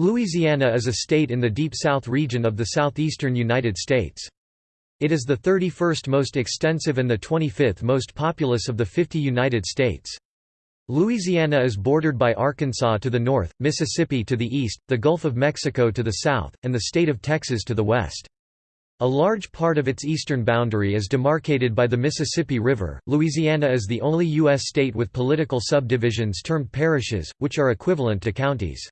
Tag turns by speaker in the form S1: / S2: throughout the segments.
S1: Louisiana is a state in the Deep South region of the southeastern United States. It is the 31st most extensive and the 25th most populous of the 50 United States. Louisiana is bordered by Arkansas to the north, Mississippi to the east, the Gulf of Mexico to the south, and the state of Texas to the west. A large part of its eastern boundary is demarcated by the Mississippi River. Louisiana is the only U.S. state with political subdivisions termed parishes, which are equivalent to counties.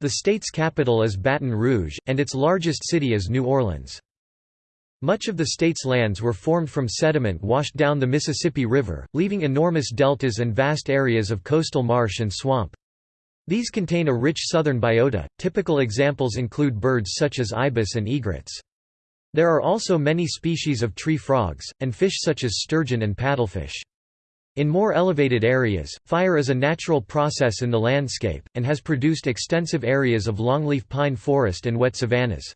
S1: The state's capital is Baton Rouge, and its largest city is New Orleans. Much of the state's lands were formed from sediment washed down the Mississippi River, leaving enormous deltas and vast areas of coastal marsh and swamp. These contain a rich southern biota. Typical examples include birds such as ibis and egrets. There are also many species of tree frogs, and fish such as sturgeon and paddlefish. In more elevated areas, fire is a natural process in the landscape, and has produced extensive areas of longleaf pine forest and wet savannas.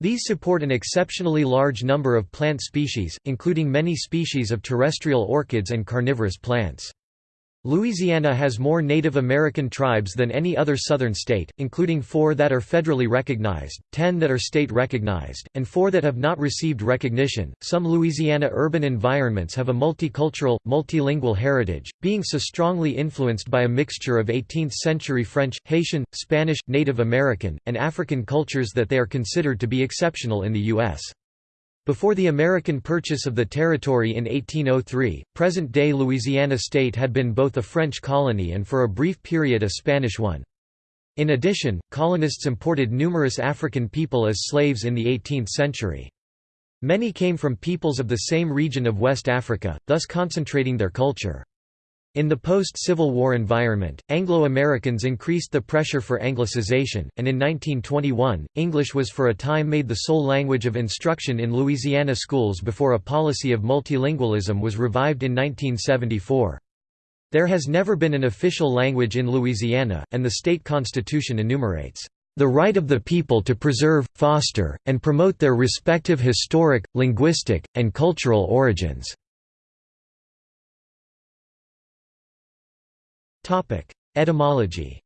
S1: These support an exceptionally large number of plant species, including many species of terrestrial orchids and carnivorous plants. Louisiana has more Native American tribes than any other southern state, including four that are federally recognized, ten that are state recognized, and four that have not received recognition. Some Louisiana urban environments have a multicultural, multilingual heritage, being so strongly influenced by a mixture of 18th century French, Haitian, Spanish, Native American, and African cultures that they are considered to be exceptional in the U.S. Before the American purchase of the territory in 1803, present-day Louisiana state had been both a French colony and for a brief period a Spanish one. In addition, colonists imported numerous African people as slaves in the 18th century. Many came from peoples of the same region of West Africa, thus concentrating their culture. In the post-Civil War environment, Anglo-Americans increased the pressure for Anglicization, and in 1921, English was for a time made the sole language of instruction in Louisiana schools before a policy of multilingualism was revived in 1974. There has never been an official language in Louisiana, and the state constitution enumerates the right of the people to preserve, foster, and promote their respective historic, linguistic, and cultural origins." Etymology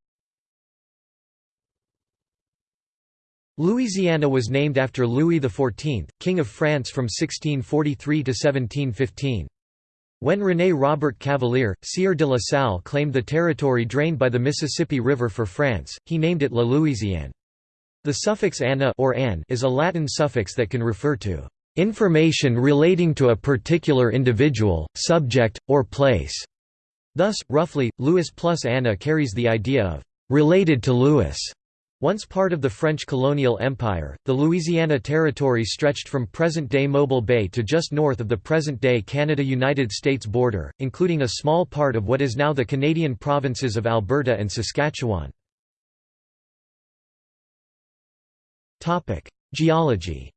S1: Louisiana was named after Louis XIV, King of France from 1643 to 1715. When René Robert Cavelier, Sieur de la Salle claimed the territory drained by the Mississippi River for France, he named it La Louisiane. The suffix «ana» or «an» is a Latin suffix that can refer to «information relating to a particular individual, subject, or place». Thus, roughly, Louis plus Anna carries the idea of «related to Louis». Once part of the French colonial empire, the Louisiana Territory stretched from present-day Mobile Bay to just north of the present-day Canada–United States border, including a small part of what is now the Canadian provinces of Alberta and Saskatchewan. Geology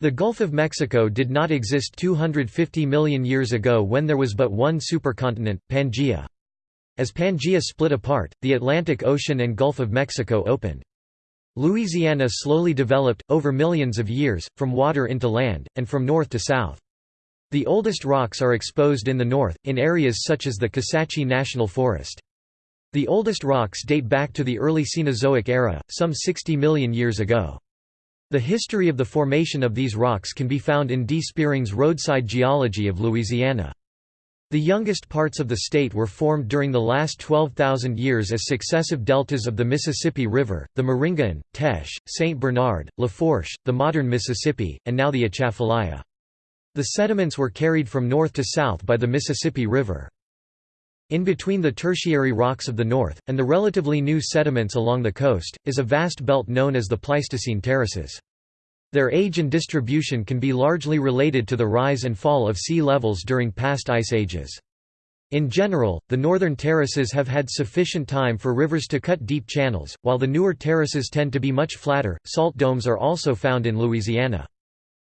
S1: The Gulf of Mexico did not exist 250 million years ago when there was but one supercontinent, Pangaea. As Pangaea split apart, the Atlantic Ocean and Gulf of Mexico opened. Louisiana slowly developed, over millions of years, from water into land, and from north to south. The oldest rocks are exposed in the north, in areas such as the Kisatchie National Forest. The oldest rocks date back to the early Cenozoic era, some 60 million years ago. The history of the formation of these rocks can be found in D. Spearing's Roadside Geology of Louisiana. The youngest parts of the state were formed during the last 12,000 years as successive deltas of the Mississippi River, the Maringouin, Teche, St. Bernard, Lafourche, the modern Mississippi, and now the Atchafalaya. The sediments were carried from north to south by the Mississippi River. In between the tertiary rocks of the north, and the relatively new sediments along the coast, is a vast belt known as the Pleistocene terraces. Their age and distribution can be largely related to the rise and fall of sea levels during past ice ages. In general, the northern terraces have had sufficient time for rivers to cut deep channels, while the newer terraces tend to be much flatter. Salt domes are also found in Louisiana.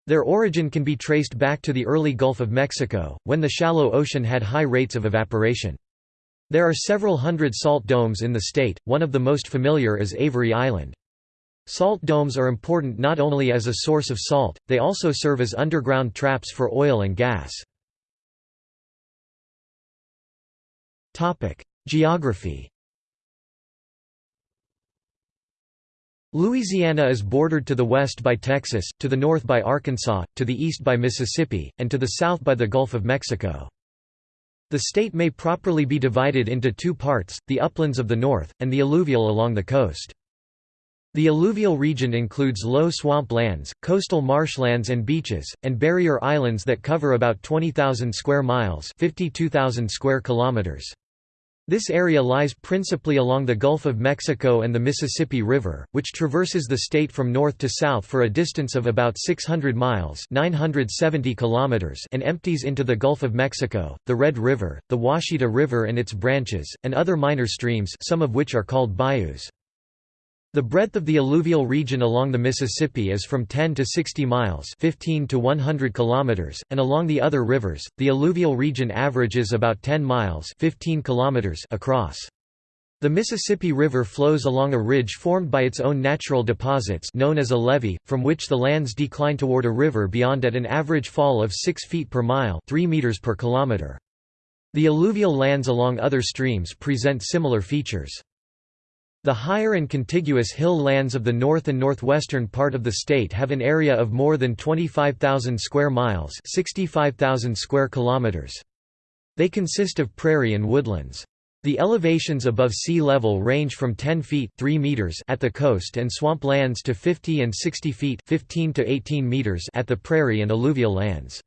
S1: Their origin can be traced back to the early Gulf of Mexico, when the shallow ocean had high rates of evaporation. There are several hundred salt domes in the state, one of the most familiar is Avery Island. Salt domes are important not only as a source of salt, they also serve as underground traps for oil and gas. Geography Louisiana is bordered to the west by Texas, to the north by Arkansas, to the east by Mississippi, and to the south by the Gulf of Mexico. The state may properly be divided into two parts, the uplands of the north, and the alluvial along the coast. The alluvial region includes low swamp lands, coastal marshlands and beaches, and barrier islands that cover about 20,000 square miles 52,000 square kilometers. This area lies principally along the Gulf of Mexico and the Mississippi River, which traverses the state from north to south for a distance of about 600 miles 970 kilometers and empties into the Gulf of Mexico, the Red River, the Ouachita River and its branches, and other minor streams some of which are called bayous. The breadth of the alluvial region along the Mississippi is from 10 to 60 miles 15 to 100 kilometers, and along the other rivers, the alluvial region averages about 10 miles 15 kilometers across. The Mississippi River flows along a ridge formed by its own natural deposits known as a levee, from which the lands decline toward a river beyond at an average fall of 6 feet per mile 3 meters per kilometer. The alluvial lands along other streams present similar features. The higher and contiguous hill lands of the north and northwestern part of the state have an area of more than 25,000 square miles 65,000 square kilometers. They consist of prairie and woodlands. The elevations above sea level range from 10 feet 3 meters at the coast and swamp lands to 50 and 60 feet 15 to 18 meters at the prairie and alluvial lands.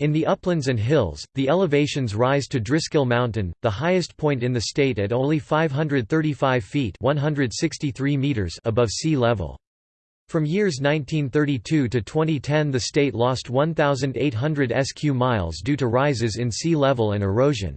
S1: In the uplands and hills, the elevations rise to Driscoll Mountain, the highest point in the state at only 535 feet 163 meters above sea level. From years 1932 to 2010 the state lost 1,800 sq miles due to rises in sea level and erosion.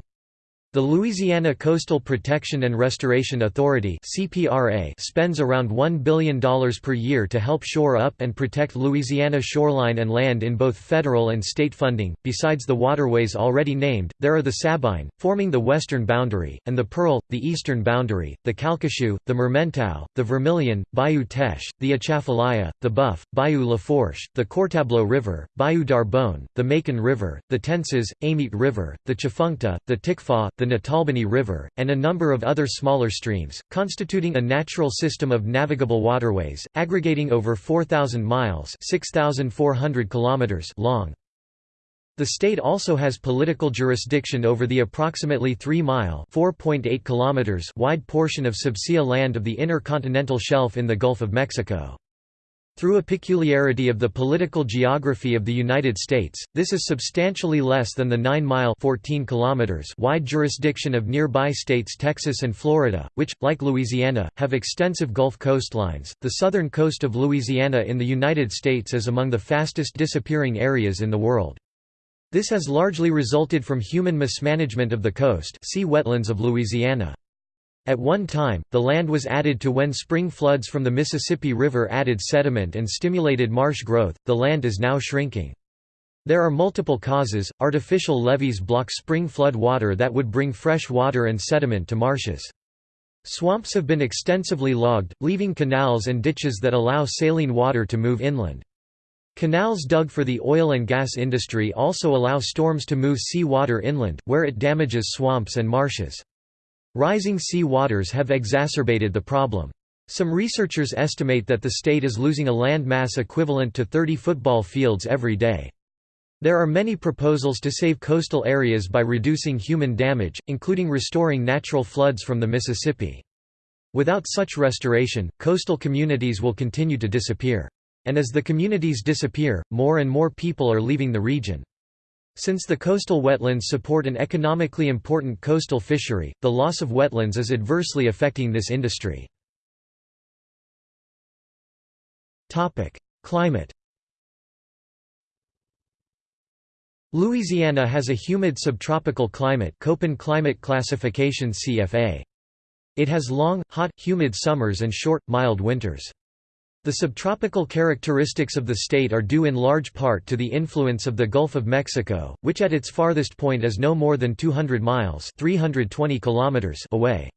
S1: The Louisiana Coastal Protection and Restoration Authority spends around $1 billion per year to help shore up and protect Louisiana shoreline and land in both federal and state funding. Besides the waterways already named, there are the Sabine, forming the western boundary, and the Pearl, the eastern boundary, the Calcasieu, the Mermentau, the Vermilion, Bayou Teche, the Atchafalaya, the Boeuf, Bayou Lafourche, the Courtableau River, Bayou Darbonne, the Macon River, the Tensas, Amite River, the Tchefuncte, the Tickfaw, the Natalbany River, and a number of other smaller streams, constituting a natural system of navigable waterways, aggregating over 4,000 miles 6,400 kilometers long. The state also has political jurisdiction over the approximately 3-mile wide portion of subsea land of the inner continental shelf in the Gulf of Mexico. Through a peculiarity of the political geography of the United States, this is substantially less than the 9-mile wide jurisdiction of nearby states Texas and Florida, which, like Louisiana, have extensive Gulf coastlines. The southern coast of Louisiana in the United States is among the fastest disappearing areas in the world. This has largely resulted from human mismanagement of the coast see wetlands of Louisiana. At one time, the land was added to when spring floods from the Mississippi River added sediment and stimulated marsh growth, the land is now shrinking. There are multiple causes. Artificial levees block spring flood water that would bring fresh water and sediment to marshes. Swamps have been extensively logged, leaving canals and ditches that allow saline water to move inland. Canals dug for the oil and gas industry also allow storms to move sea water inland, where it damages swamps and marshes. Rising sea waters have exacerbated the problem. Some researchers estimate that the state is losing a land mass equivalent to 30 football fields every day. There are many proposals to save coastal areas by reducing human damage, including restoring natural floods from the Mississippi. Without such restoration, coastal communities will continue to disappear. And as the communities disappear, more and more people are leaving the region. Since the coastal wetlands support an economically important coastal fishery, the loss of wetlands is adversely affecting this industry. Climate Louisiana has a humid subtropical climate Köppen climate classification CFA. It has long, hot, humid summers and short, mild winters. The subtropical characteristics of the state are due in large part to the influence of the Gulf of Mexico, which at its farthest point is no more than 200 miles 320 kilometers away.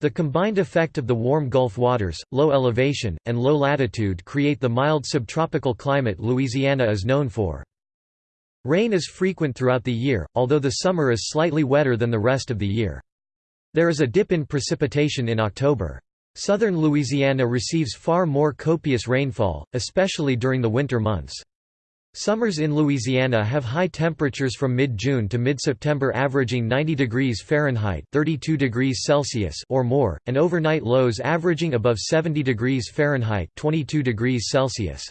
S1: The combined effect of the warm Gulf waters, low elevation, and low latitude create the mild subtropical climate Louisiana is known for. Rain is frequent throughout the year, although the summer is slightly wetter than the rest of the year. There is a dip in precipitation in October. Southern Louisiana receives far more copious rainfall, especially during the winter months. Summers in Louisiana have high temperatures from mid-June to mid-September averaging 90 degrees Fahrenheit 32 degrees Celsius or more, and overnight lows averaging above 70 degrees Fahrenheit 22 degrees Celsius.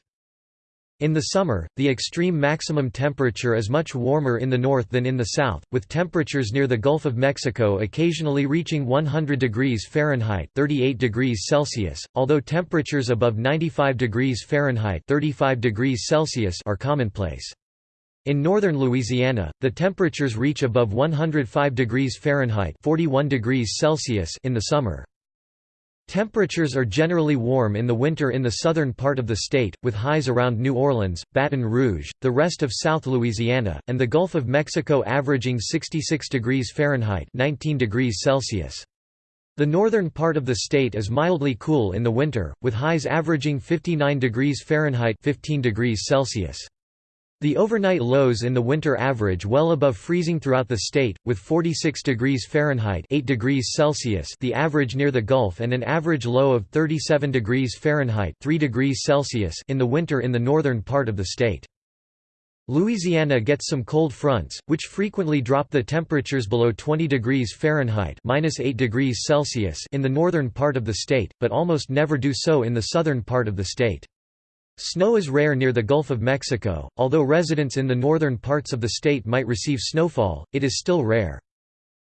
S1: In the summer, the extreme maximum temperature is much warmer in the north than in the south, with temperatures near the Gulf of Mexico occasionally reaching 100 degrees Fahrenheit 38 degrees Celsius, although temperatures above 95 degrees Fahrenheit 35 degrees Celsius are commonplace. In northern Louisiana, the temperatures reach above 105 degrees Fahrenheit 41 degrees Celsius in the summer. Temperatures are generally warm in the winter in the southern part of the state, with highs around New Orleans, Baton Rouge, the rest of South Louisiana, and the Gulf of Mexico averaging 66 degrees Fahrenheit 19 degrees Celsius. The northern part of the state is mildly cool in the winter, with highs averaging 59 degrees Fahrenheit 15 degrees Celsius. The overnight lows in the winter average well above freezing throughout the state, with 46 degrees Fahrenheit 8 degrees Celsius the average near the Gulf and an average low of 37 degrees Fahrenheit 3 degrees Celsius in the winter in the northern part of the state. Louisiana gets some cold fronts, which frequently drop the temperatures below 20 degrees Fahrenheit -8 degrees Celsius in the northern part of the state, but almost never do so in the southern part of the state. Snow is rare near the Gulf of Mexico, although residents in the northern parts of the state might receive snowfall, it is still rare.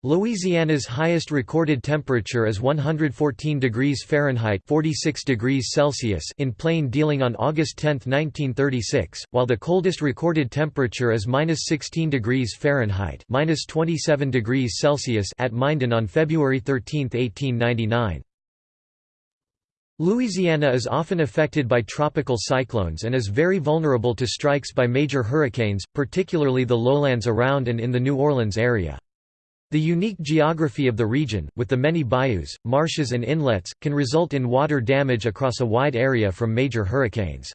S1: Louisiana's highest recorded temperature is 114 degrees Fahrenheit 46 degrees Celsius in plain dealing on August 10, 1936, while the coldest recorded temperature is -16 degrees Fahrenheit -27 degrees Celsius at Minden on February 13, 1899. Louisiana is often affected by tropical cyclones and is very vulnerable to strikes by major hurricanes, particularly the lowlands around and in the New Orleans area. The unique geography of the region, with the many bayous, marshes and inlets, can result in water damage across a wide area from major hurricanes.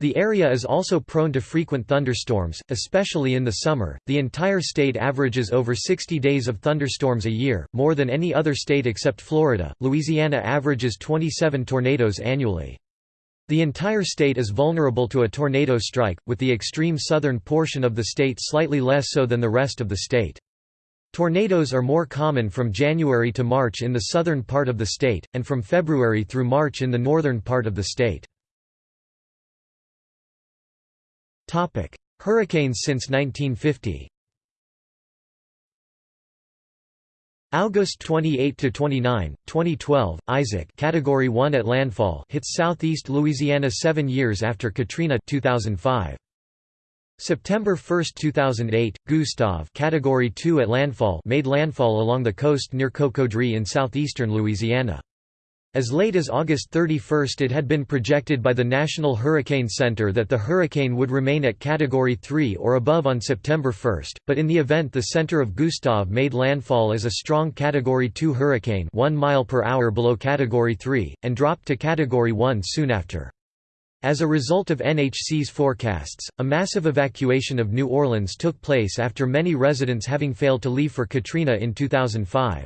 S1: The area is also prone to frequent thunderstorms, especially in the summer. The entire state averages over 60 days of thunderstorms a year, more than any other state except Florida. Louisiana averages 27 tornadoes annually. The entire state is vulnerable to a tornado strike, with the extreme southern portion of the state slightly less so than the rest of the state. Tornadoes are more common from January to March in the southern part of the state, and from February through March in the northern part of the state. Topic: Hurricanes since 1950. August 28 to 29, 2012, Isaac, Category 1 at landfall, hits southeast Louisiana 7 years after Katrina 2005. September 1, 2008, Gustav, Category 2 at landfall, made landfall along the coast near Cocodrie in southeastern Louisiana. As late as August 31 it had been projected by the National Hurricane Center that the hurricane would remain at Category 3 or above on September 1, but in the event the center of Gustav made landfall as a strong Category 2 hurricane 1 mile per hour below Category 3, and dropped to Category 1 soon after. As a result of NHC's forecasts, a massive evacuation of New Orleans took place after many residents having failed to leave for Katrina in 2005.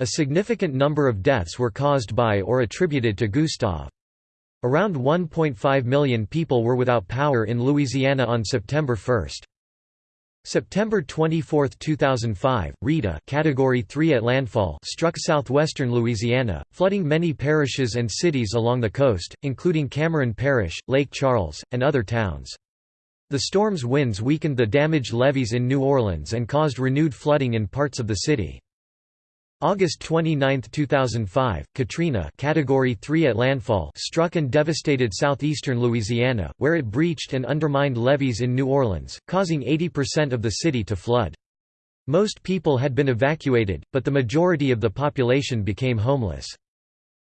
S1: A significant number of deaths were caused by or attributed to Gustav. Around 1.5 million people were without power in Louisiana on September 1. September 24, 2005, Rita category 3 at landfall struck southwestern Louisiana, flooding many parishes and cities along the coast, including Cameron Parish, Lake Charles, and other towns. The storm's winds weakened the damaged levees in New Orleans and caused renewed flooding in parts of the city. August 29, 2005, Katrina category 3 at landfall struck and devastated southeastern Louisiana, where it breached and undermined levees in New Orleans, causing 80% of the city to flood. Most people had been evacuated, but the majority of the population became homeless.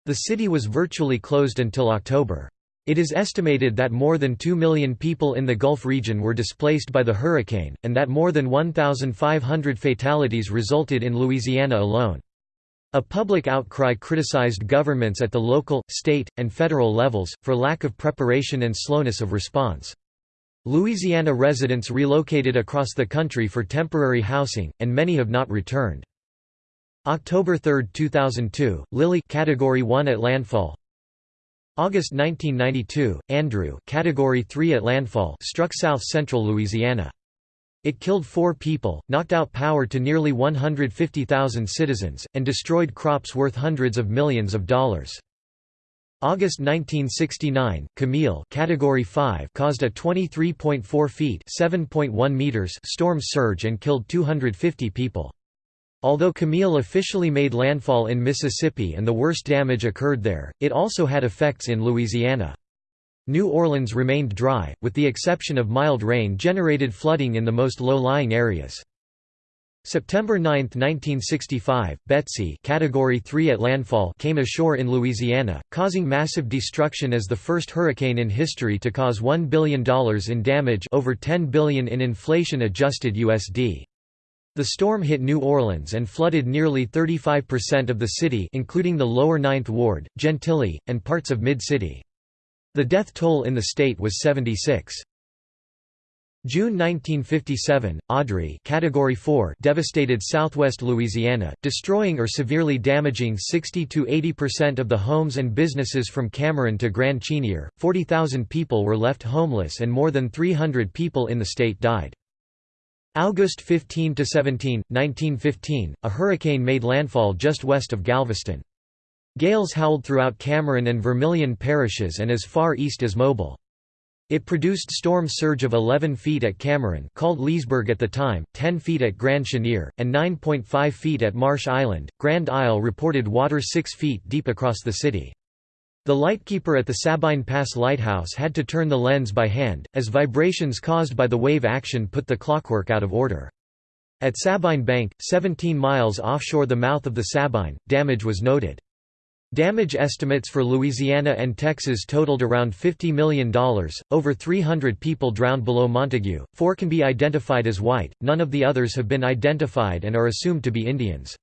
S1: The city was virtually closed until October. It is estimated that more than 2 million people in the Gulf region were displaced by the hurricane, and that more than 1,500 fatalities resulted in Louisiana alone. A public outcry criticized governments at the local, state, and federal levels, for lack of preparation and slowness of response. Louisiana residents relocated across the country for temporary housing, and many have not returned. October 3, 2002, Lily Category 1 at landfall. August 1992, Andrew Category 3 at landfall struck south-central Louisiana. It killed four people, knocked out power to nearly 150,000 citizens, and destroyed crops worth hundreds of millions of dollars. August 1969, Camille Category 5 caused a 23.4 feet (7.1 meters) storm surge and killed 250 people. Although Camille officially made landfall in Mississippi and the worst damage occurred there, it also had effects in Louisiana. New Orleans remained dry, with the exception of mild rain generated flooding in the most low-lying areas. September 9, 1965, Betsy category 3 at landfall came ashore in Louisiana, causing massive destruction as the first hurricane in history to cause $1 billion in damage over 10 billion in inflation-adjusted USD. The storm hit New Orleans and flooded nearly 35% of the city including the lower Ninth Ward, Gentilly, and parts of Mid-City. The death toll in the state was 76. June 1957, Audrey category 4 devastated southwest Louisiana, destroying or severely damaging 60 to 80% of the homes and businesses from Cameron to Grand Chenier. 40,000 people were left homeless and more than 300 people in the state died. August 15 to 17, 1915, a hurricane made landfall just west of Galveston. Gales howled throughout Cameron and Vermilion parishes and as far east as Mobile. It produced storm surge of 11 feet at Cameron called Leesburg at the time, 10 feet at Grand Chenier, and 9.5 feet at Marsh Island. Grand Isle reported water 6 feet deep across the city. The lightkeeper at the Sabine Pass Lighthouse had to turn the lens by hand, as vibrations caused by the wave action put the clockwork out of order. At Sabine Bank, 17 miles offshore the mouth of the Sabine, damage was noted. Damage estimates for Louisiana and Texas totaled around $50 million. Over 300 people drowned below Montegut, four can be identified as white, none of the others have been identified and are assumed to be Indians.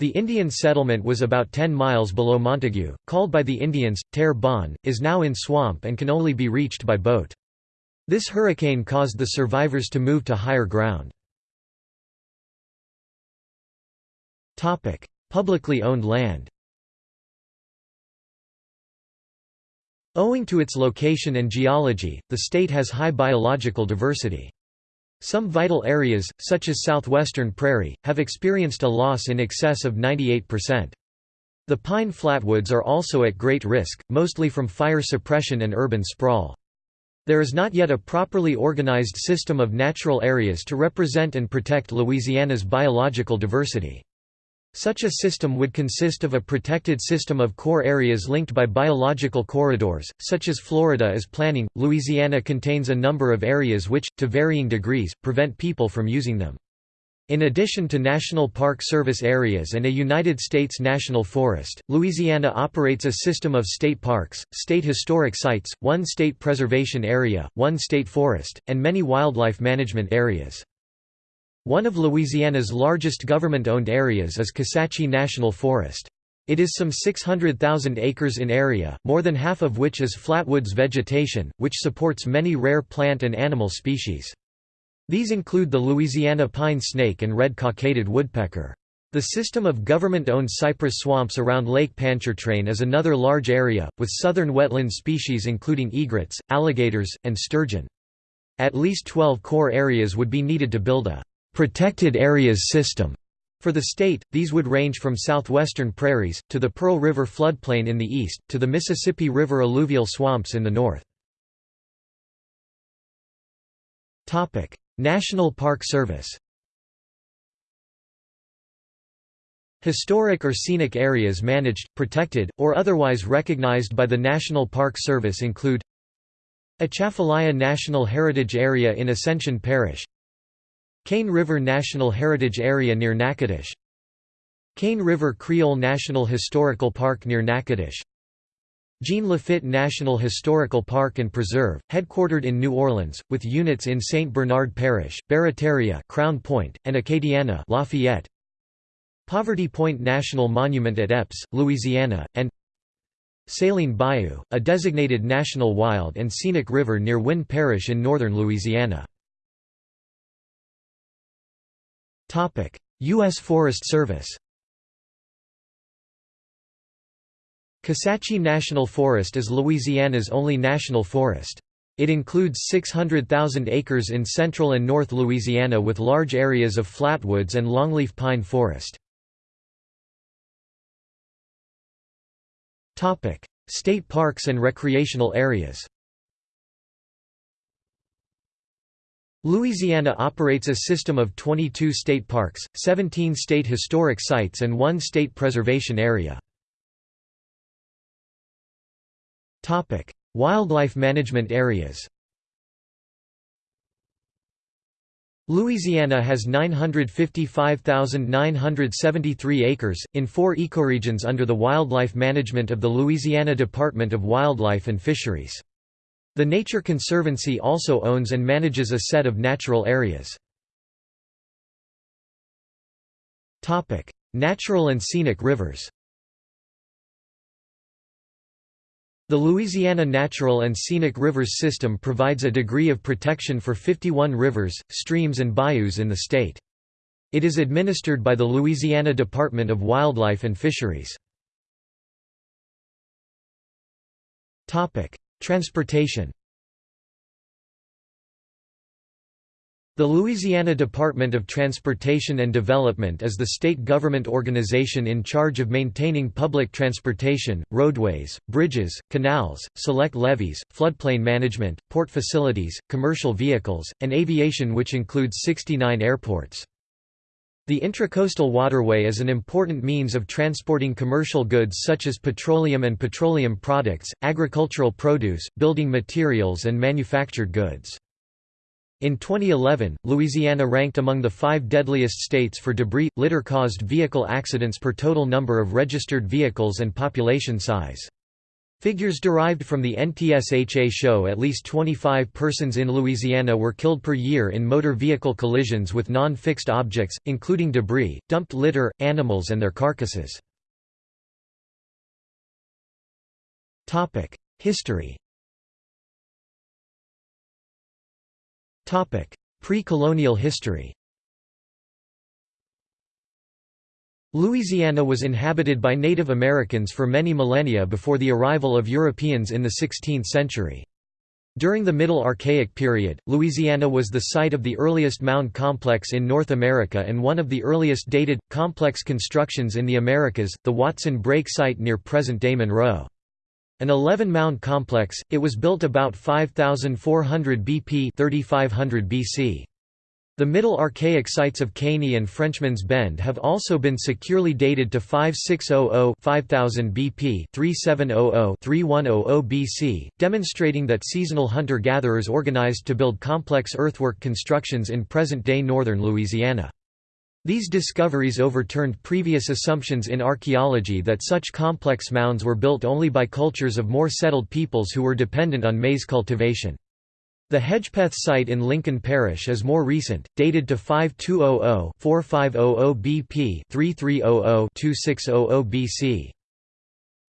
S1: The Indian settlement was about 10 miles below Montegut, called by the Indians, Terre Bonne, is now in swamp and can only be reached by boat. This hurricane caused the survivors to move to higher ground. Publicly owned land Owing to its location and geology, the state has high biological diversity. Some vital areas, such as southwestern prairie, have experienced a loss in excess of 98%. The pine flatwoods are also at great risk, mostly from fire suppression and urban sprawl. There is not yet a properly organized system of natural areas to represent and protect Louisiana's biological diversity. Such a system would consist of a protected system of core areas linked by biological corridors, such as Florida is planning. Louisiana contains a number of areas which, to varying degrees, prevent people from using them. In addition to National Park Service areas and a United States National Forest, Louisiana operates a system of state parks, state historic sites, one state preservation area, one state forest, and many wildlife management areas. One of Louisiana's largest government-owned areas is Kisatchie National Forest. It is some 600,000 acres in area, more than half of which is flatwoods vegetation, which supports many rare plant and animal species. These include the Louisiana pine snake and red-cockaded woodpecker. The system of government-owned cypress swamps around Lake Pontchartrain is another large area, with southern wetland species including egrets, alligators, and sturgeon. At least 12 core areas would be needed to build a protected areas system. For the state, these would range from southwestern prairies, to the Pearl River floodplain in the east, to the Mississippi River alluvial swamps in the north. National Park Service Historic or scenic areas managed, protected, or otherwise recognized by the National Park Service include Atchafalaya National Heritage Area in Ascension Parish Cane River National Heritage Area near Natchitoches Cane River Creole National Historical Park near Natchitoches Jean Lafitte National Historical Park and Preserve, headquartered in New Orleans, with units in St. Bernard Parish, Barataria Crown Point, and Acadiana Lafayette. Poverty Point National Monument at Epps, Louisiana, and Saline Bayou, a designated national wild and scenic river near Winn Parish in northern Louisiana. Topic: U.S. Forest Service. Kisatchie National Forest is Louisiana's only national forest. It includes 600,000 acres in central and north Louisiana with large areas of flatwoods and longleaf pine forest. State parks and recreational areas Louisiana operates a system of 22 state parks, 17 state historic sites and one state preservation area. Wildlife management areas Louisiana has 955,973 acres, in four ecoregions under the wildlife management of the Louisiana Department of Wildlife and Fisheries. The Nature Conservancy also owns and manages a set of natural areas. Natural and scenic rivers The Louisiana Natural and Scenic Rivers System provides a degree of protection for 51 rivers, streams and bayous in the state. It is administered by the Louisiana Department of Wildlife and Fisheries. Transportation The Louisiana Department of Transportation and Development is the state government organization in charge of maintaining public transportation, roadways, bridges, canals, select levees, floodplain management, port facilities, commercial vehicles, and aviation which includes 69 airports. The Intracoastal Waterway is an important means of transporting commercial goods such as petroleum and petroleum products, agricultural produce, building materials and manufactured goods. In 2011, Louisiana ranked among the five deadliest states for debris, litter-caused vehicle accidents per total number of registered vehicles and population size. Figures derived from the NTSHA show at least 25 persons in Louisiana were killed per year in motor vehicle collisions with non-fixed objects, including debris, dumped litter, animals and their carcasses. History Pre-colonial history Louisiana was inhabited by Native Americans for many millennia before the arrival of Europeans in the 16th century. During the Middle Archaic period, Louisiana was the site of the earliest mound complex in North America and one of the earliest dated, complex constructions in the Americas, the Watson Brake site near present-day Monroe. An 11-mound complex, it was built about 5400 BP 3500 BC. The Middle Archaic sites of Caney and Frenchman's Bend have also been securely dated to 5600 5000 BP 3700 3100 BC, demonstrating that seasonal hunter-gatherers organized to build complex earthwork constructions in present-day northern Louisiana. These discoveries overturned previous assumptions in archaeology that such complex mounds were built only by cultures of more settled peoples who were dependent on maize cultivation. The Hedgepeth site in Lincoln Parish is more recent, dated to 5200-4500 BP 3300-2600 BC.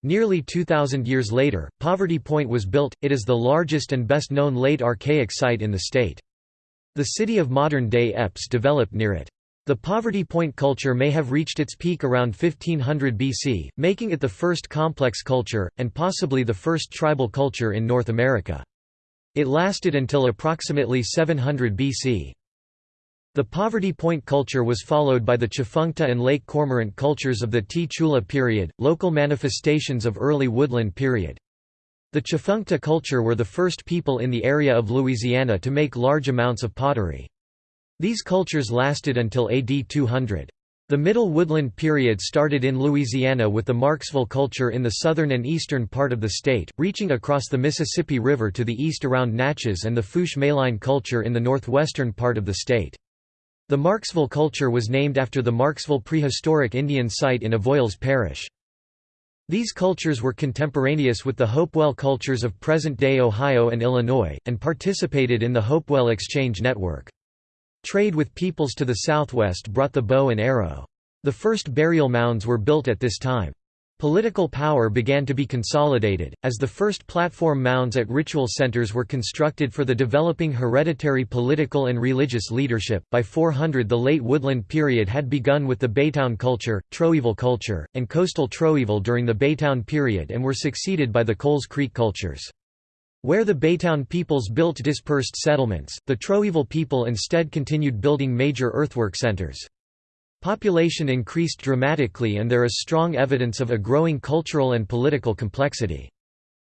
S1: Nearly 2,000 years later, Poverty Point was built, it is the largest and best known late archaic site in the state. The city of modern-day Epps developed near it. The Poverty Point culture may have reached its peak around 1500 BC, making it the first complex culture, and possibly the first tribal culture in North America. It lasted until approximately 700 BC. The Poverty Point culture was followed by the Tchefuncte and Lake Cormorant cultures of the Tchula period, local manifestations of early woodland period. The Tchefuncte culture were the first people in the area of Louisiana to make large amounts of pottery. These cultures lasted until AD 200. The Middle Woodland period started in Louisiana with the Marksville culture in the southern and eastern part of the state, reaching across the Mississippi River to the east around Natchez and the Fourche-Maline culture in the northwestern part of the state. The Marksville culture was named after the Marksville prehistoric Indian site in Avoyelles Parish. These cultures were contemporaneous with the Hopewell cultures of present-day Ohio and Illinois, and participated in the Hopewell Exchange Network. Trade with peoples to the southwest brought the bow and arrow. The first burial mounds were built at this time. Political power began to be consolidated, as the first platform mounds at ritual centers were constructed for the developing hereditary political and religious leadership. By 400, the late woodland period had begun with the Baytown culture, Troyville culture, and coastal Troyville during the Baytown period and were succeeded by the Coles Creek cultures. Where the Baytown peoples built dispersed settlements, the Troyville people instead continued building major earthwork centers. Population increased dramatically and there is strong evidence of a growing cultural and political complexity.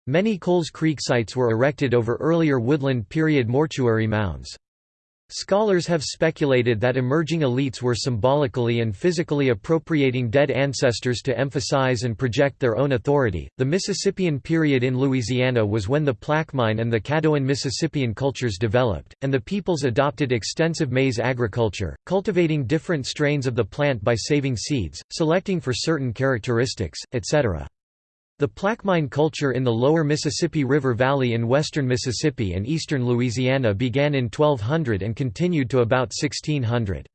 S1: Many Coles Creek sites were erected over earlier woodland period mortuary mounds. Scholars have speculated that emerging elites were symbolically and physically appropriating dead ancestors to emphasize and project their own authority. The Mississippian period in Louisiana was when the Plaquemine and the Caddoan Mississippian cultures developed, and the peoples adopted extensive maize agriculture, cultivating different strains of the plant by saving seeds, selecting for certain characteristics, etc. The Plaquemine culture in the lower Mississippi River Valley in western Mississippi and eastern Louisiana began in 1200 and continued to about 1600.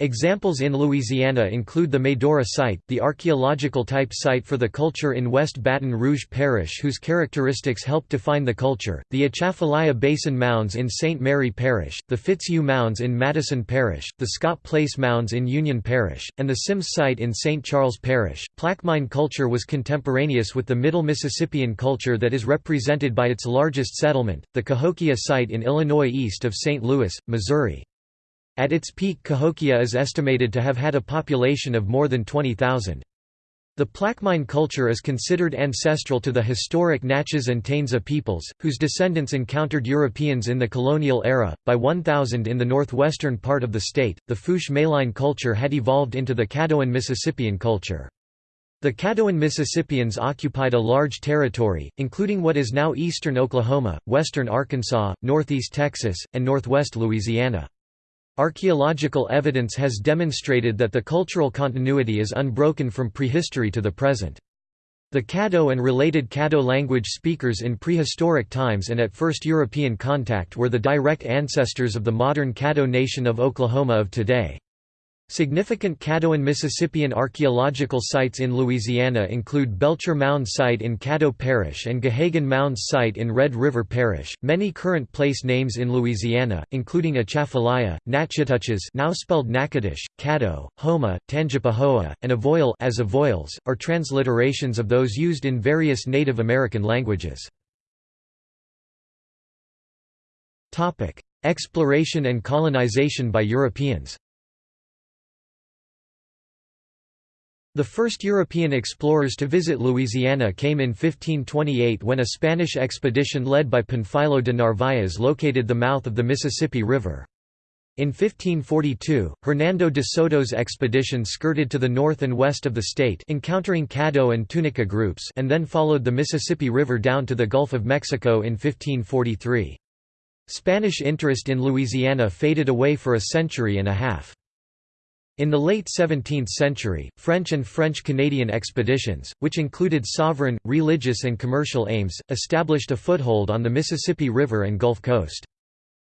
S1: Examples in Louisiana include the Medora site, the archaeological type site for the culture in West Baton Rouge Parish whose characteristics help define the culture, the Atchafalaya Basin Mounds in St. Mary Parish, the Fitzhugh Mounds in Madison Parish, the Scott Place Mounds in Union Parish, and the Sims site in St. Charles Parish. Plaquemine culture was contemporaneous with the Middle Mississippian culture that is represented by its largest settlement, the Cahokia site in Illinois east of St. Louis, Missouri. At its peak Cahokia is estimated to have had a population of more than 20,000. The Plaquemine culture is considered ancestral to the historic Natchez and Taensa peoples, whose descendants encountered Europeans in the colonial era. By 1000 in the northwestern part of the state, the Fourche Maline culture had evolved into the Caddoan Mississippian culture. The Caddoan Mississippians occupied a large territory, including what is now eastern Oklahoma, western Arkansas, northeast Texas, and northwest Louisiana. Archaeological evidence has demonstrated that the cultural continuity is unbroken from prehistory to the present. The Caddo and related Caddo language speakers in prehistoric times and at first European contact were the direct ancestors of the modern Caddo nation of Oklahoma of today. Significant Caddoan Mississippian archaeological sites in Louisiana include Belcher Mound Site in Caddo Parish and Gahagan Mounds Site in Red River Parish. Many current place names in Louisiana, including Atchafalaya, Natchitoches now spelled Natchitoches, Caddo, Houma, Tangipahoa, and Avoyelles as Avoyelles, are transliterations of those used in various Native American languages. Topic: Exploration and colonization by Europeans The first European explorers to visit Louisiana came in 1528 when a Spanish expedition led by Panfilo de Narváez located the mouth of the Mississippi River. In 1542, Hernando de Soto's expedition skirted to the north and west of the state encountering Caddo and Tunica groups and then followed the Mississippi River down to the Gulf of Mexico in 1543. Spanish interest in Louisiana faded away for a century and a half. In the late 17th century, French and French-Canadian expeditions, which included sovereign, religious and commercial aims, established a foothold on the Mississippi River and Gulf Coast.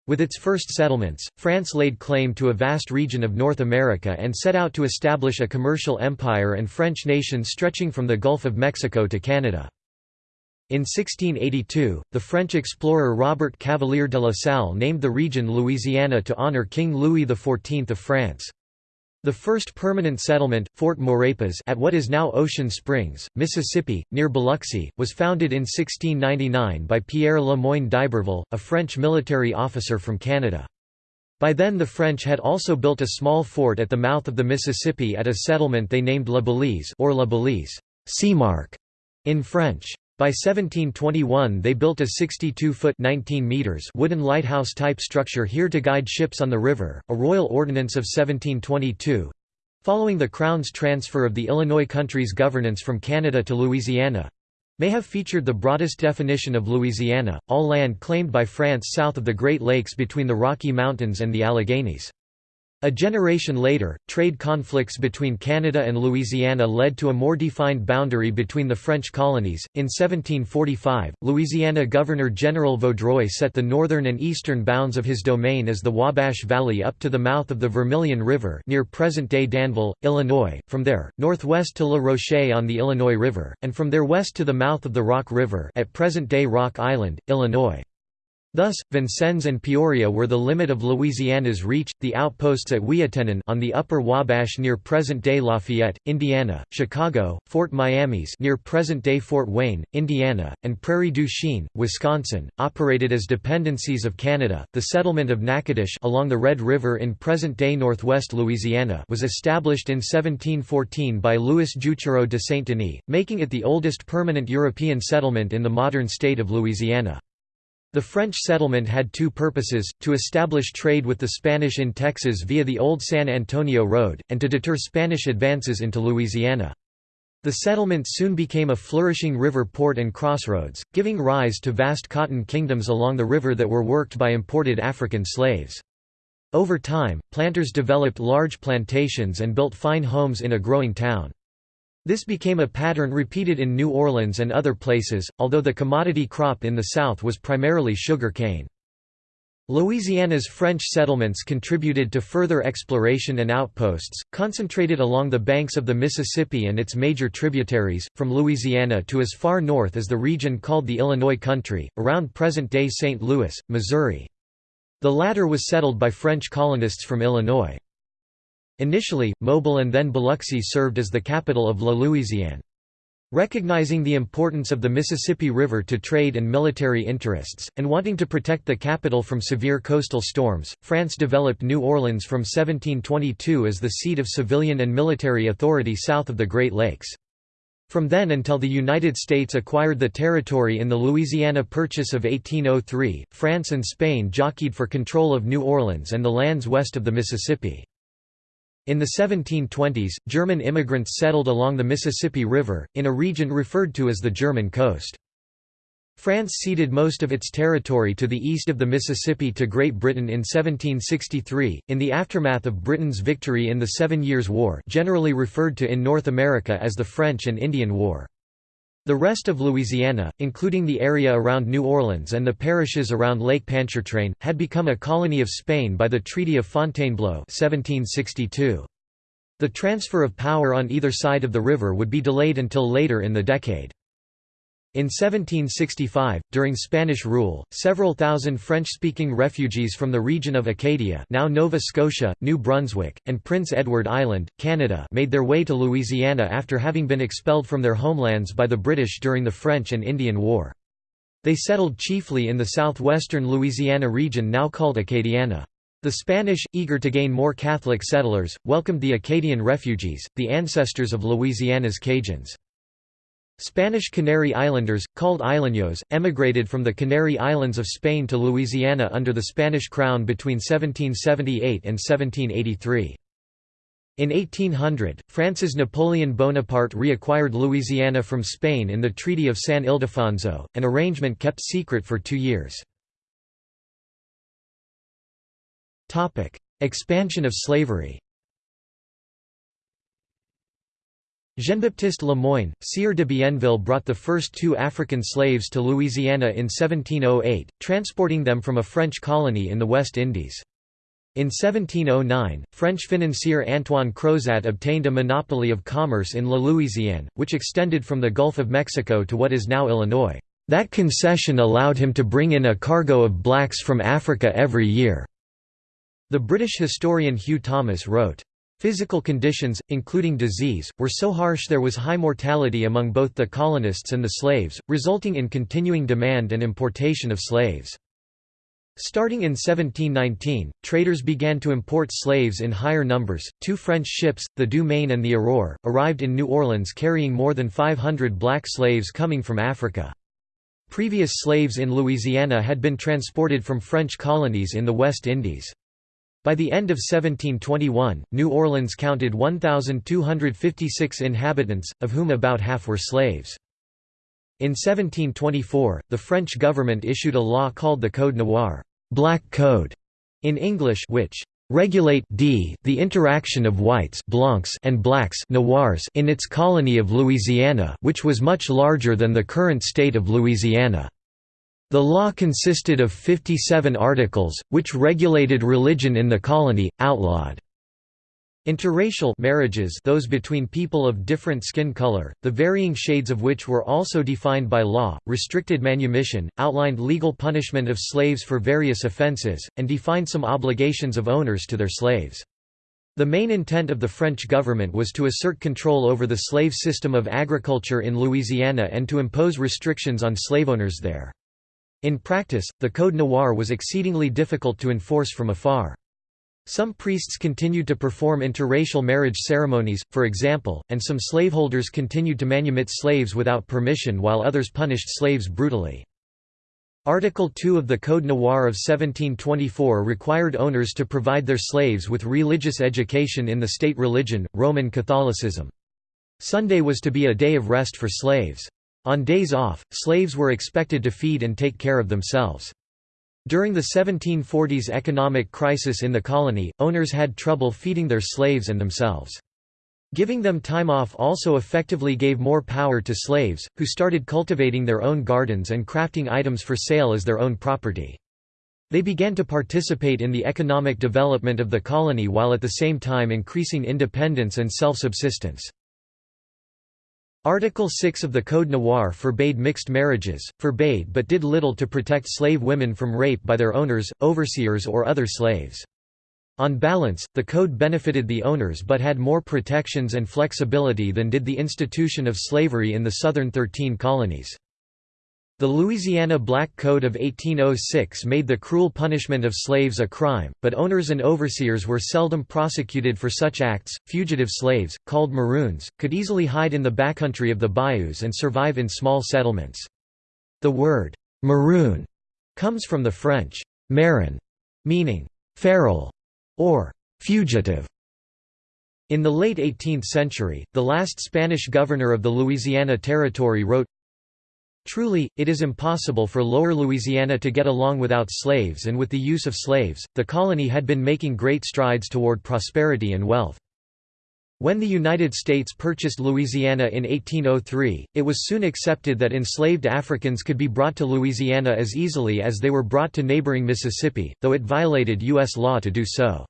S1: With its first settlements, France laid claim to a vast region of North America and set out to establish a commercial empire and French nation stretching from the Gulf of Mexico to Canada. In 1682, the French explorer Robert Cavelier de la Salle named the region Louisiana to honor King Louis XIV of France. The first permanent settlement, Fort Maurepas at what is now Ocean Springs, Mississippi, near Biloxi, was founded in 1699 by Pierre Le Moyne d'Iberville, a French military officer from Canada. By then the French had also built a small fort at the mouth of the Mississippi at a settlement they named La Balize or La Belize, sea mark, in French. By 1721 they built a 62-foot wooden lighthouse-type structure here to guide ships on the river, a royal ordinance of 1722. Following the Crown's transfer of the Illinois country's governance from Canada to Louisiana, may have featured the broadest definition of Louisiana, all land claimed by France south of the Great Lakes between the Rocky Mountains and the Alleghenies. A generation later, trade conflicts between Canada and Louisiana led to a more defined boundary between the French colonies. In 1745, Louisiana Governor General Vaudreuil set the northern and eastern bounds of his domain as the Wabash Valley up to the mouth of the Vermilion River near present-day Danville, Illinois, from there, northwest to La Roche on the Illinois River, and from there west to the mouth of the Rock River at present-day Rock Island, Illinois. Thus, Vincennes and Peoria were the limit of Louisiana's reach, the outposts at Ouiatenon on the upper Wabash near present-day Lafayette, Indiana, Chicago, Fort Miamis near present-day Fort Wayne, Indiana, and Prairie du Chien, Wisconsin, operated as dependencies of Canada. The settlement of Natchitoches along the Red River in present-day northwest Louisiana was established in 1714 by Louis Juchereau de Saint-Denis, making it the oldest permanent European settlement in the modern state of Louisiana. The French settlement had two purposes, to establish trade with the Spanish in Texas via the old San Antonio Road, and to deter Spanish advances into Louisiana. The settlement soon became a flourishing river port and crossroads, giving rise to vast cotton kingdoms along the river that were worked by imported African slaves. Over time, planters developed large plantations and built fine homes in a growing town. This became a pattern repeated in New Orleans and other places, although the commodity crop in the South was primarily sugar cane. Louisiana's French settlements contributed to further exploration and outposts, concentrated along the banks of the Mississippi and its major tributaries, from Louisiana to as far north as the region called the Illinois Country, around present-day St. Louis, Missouri. The latter was settled by French colonists from Illinois. Initially, Mobile and then Biloxi served as the capital of La Louisiane. Recognizing the importance of the Mississippi River to trade and military interests, and wanting to protect the capital from severe coastal storms, France developed New Orleans from 1722 as the seat of civilian and military authority south of the Great Lakes. From then until the United States acquired the territory in the Louisiana Purchase of 1803, France and Spain jockeyed for control of New Orleans and the lands west of the Mississippi. In the 1720s, German immigrants settled along the Mississippi River, in a region referred to as the German coast. France ceded most of its territory to the east of the Mississippi to Great Britain in 1763, in the aftermath of Britain's victory in the Seven Years' War generally referred to in North America as the French and Indian War. The rest of Louisiana, including the area around New Orleans and the parishes around Lake Pontchartrain, had become a colony of Spain by the Treaty of Fontainebleau 1762. The transfer of power on either side of the river would be delayed until later in the decade. In 1765, during Spanish rule, several thousand French-speaking refugees from the region of Acadia now Nova Scotia, New Brunswick, and Prince Edward Island, Canada made their way to Louisiana after having been expelled from their homelands by the British during the French and Indian War. They settled chiefly in the southwestern Louisiana region now called Acadiana. The Spanish, eager to gain more Catholic settlers, welcomed the Acadian refugees, the ancestors of Louisiana's Cajuns. Spanish Canary Islanders, called Isleños, emigrated from the Canary Islands of Spain to Louisiana under the Spanish crown between 1778 and 1783. In 1800, France's Napoleon Bonaparte reacquired Louisiana from Spain in the Treaty of San Ildefonso, an arrangement kept secret for two years. Expansion of slavery Jean-Baptiste Le Moyne, Sieur de Bienville brought the first two African slaves to Louisiana in 1708, transporting them from a French colony in the West Indies. In 1709, French financier Antoine Crozat obtained a monopoly of commerce in La Louisiane, which extended from the Gulf of Mexico to what is now Illinois. That concession allowed him to bring in a cargo of blacks from Africa every year. The British historian Hugh Thomas wrote, Physical conditions, including disease, were so harsh there was high mortality among both the colonists and the slaves, resulting in continuing demand and importation of slaves. Starting in 1719, traders began to import slaves in higher numbers. Two French ships, the Du Maine and the Aurore, arrived in New Orleans carrying more than 500 black slaves coming from Africa. Previous slaves in Louisiana had been transported from French colonies in the West Indies. By the end of 1721, New Orleans counted 1,256 inhabitants, of whom about half were slaves. In 1724, the French government issued a law called the Code Noir Black Code", in English which regulate d the interaction of whites blancs and blacks noirs in its colony of Louisiana which was much larger than the current state of Louisiana. The law consisted of 57 articles, which regulated religion in the colony, outlawed Interracial marriages those between people of different skin color, the varying shades of which were also defined by law, restricted manumission, outlined legal punishment of slaves for various offenses, and defined some obligations of owners to their slaves. The main intent of the French government was to assert control over the slave system of agriculture in Louisiana and to impose restrictions on slaveowners there. In practice, the Code Noir was exceedingly difficult to enforce from afar. Some priests continued to perform interracial marriage ceremonies, for example, and some slaveholders continued to manumit slaves without permission while others punished slaves brutally. Article 2 of the Code Noir of 1724 required owners to provide their slaves with religious education in the state religion, Roman Catholicism. Sunday was to be a day of rest for slaves. On days off, slaves were expected to feed and take care of themselves. During the 1740s economic crisis in the colony, owners had trouble feeding their slaves and themselves. Giving them time off also effectively gave more power to slaves, who started cultivating their own gardens and crafting items for sale as their own property. They began to participate in the economic development of the colony while at the same time increasing independence and self-subsistence. Article 6 of the Code Noir forbade mixed marriages, forbade but did little to protect slave women from rape by their owners, overseers or other slaves. On balance, the code benefited the owners but had more protections and flexibility than did the institution of slavery in the southern Thirteen Colonies. The Louisiana Black Code of 1806 made the cruel punishment of slaves a crime, but owners and overseers were seldom prosecuted for such acts. Fugitive slaves, called maroons, could easily hide in the backcountry of the bayous and survive in small settlements. The word maroon comes from the French marron, meaning feral or fugitive. In the late 18th century, the last Spanish governor of the Louisiana Territory wrote, Truly, it is impossible for Lower Louisiana to get along without slaves and with the use of slaves, the colony had been making great strides toward prosperity and wealth. When the United States purchased Louisiana in 1803, it was soon accepted that enslaved Africans could be brought to Louisiana as easily as they were brought to neighboring Mississippi, though it violated U.S. law to do so.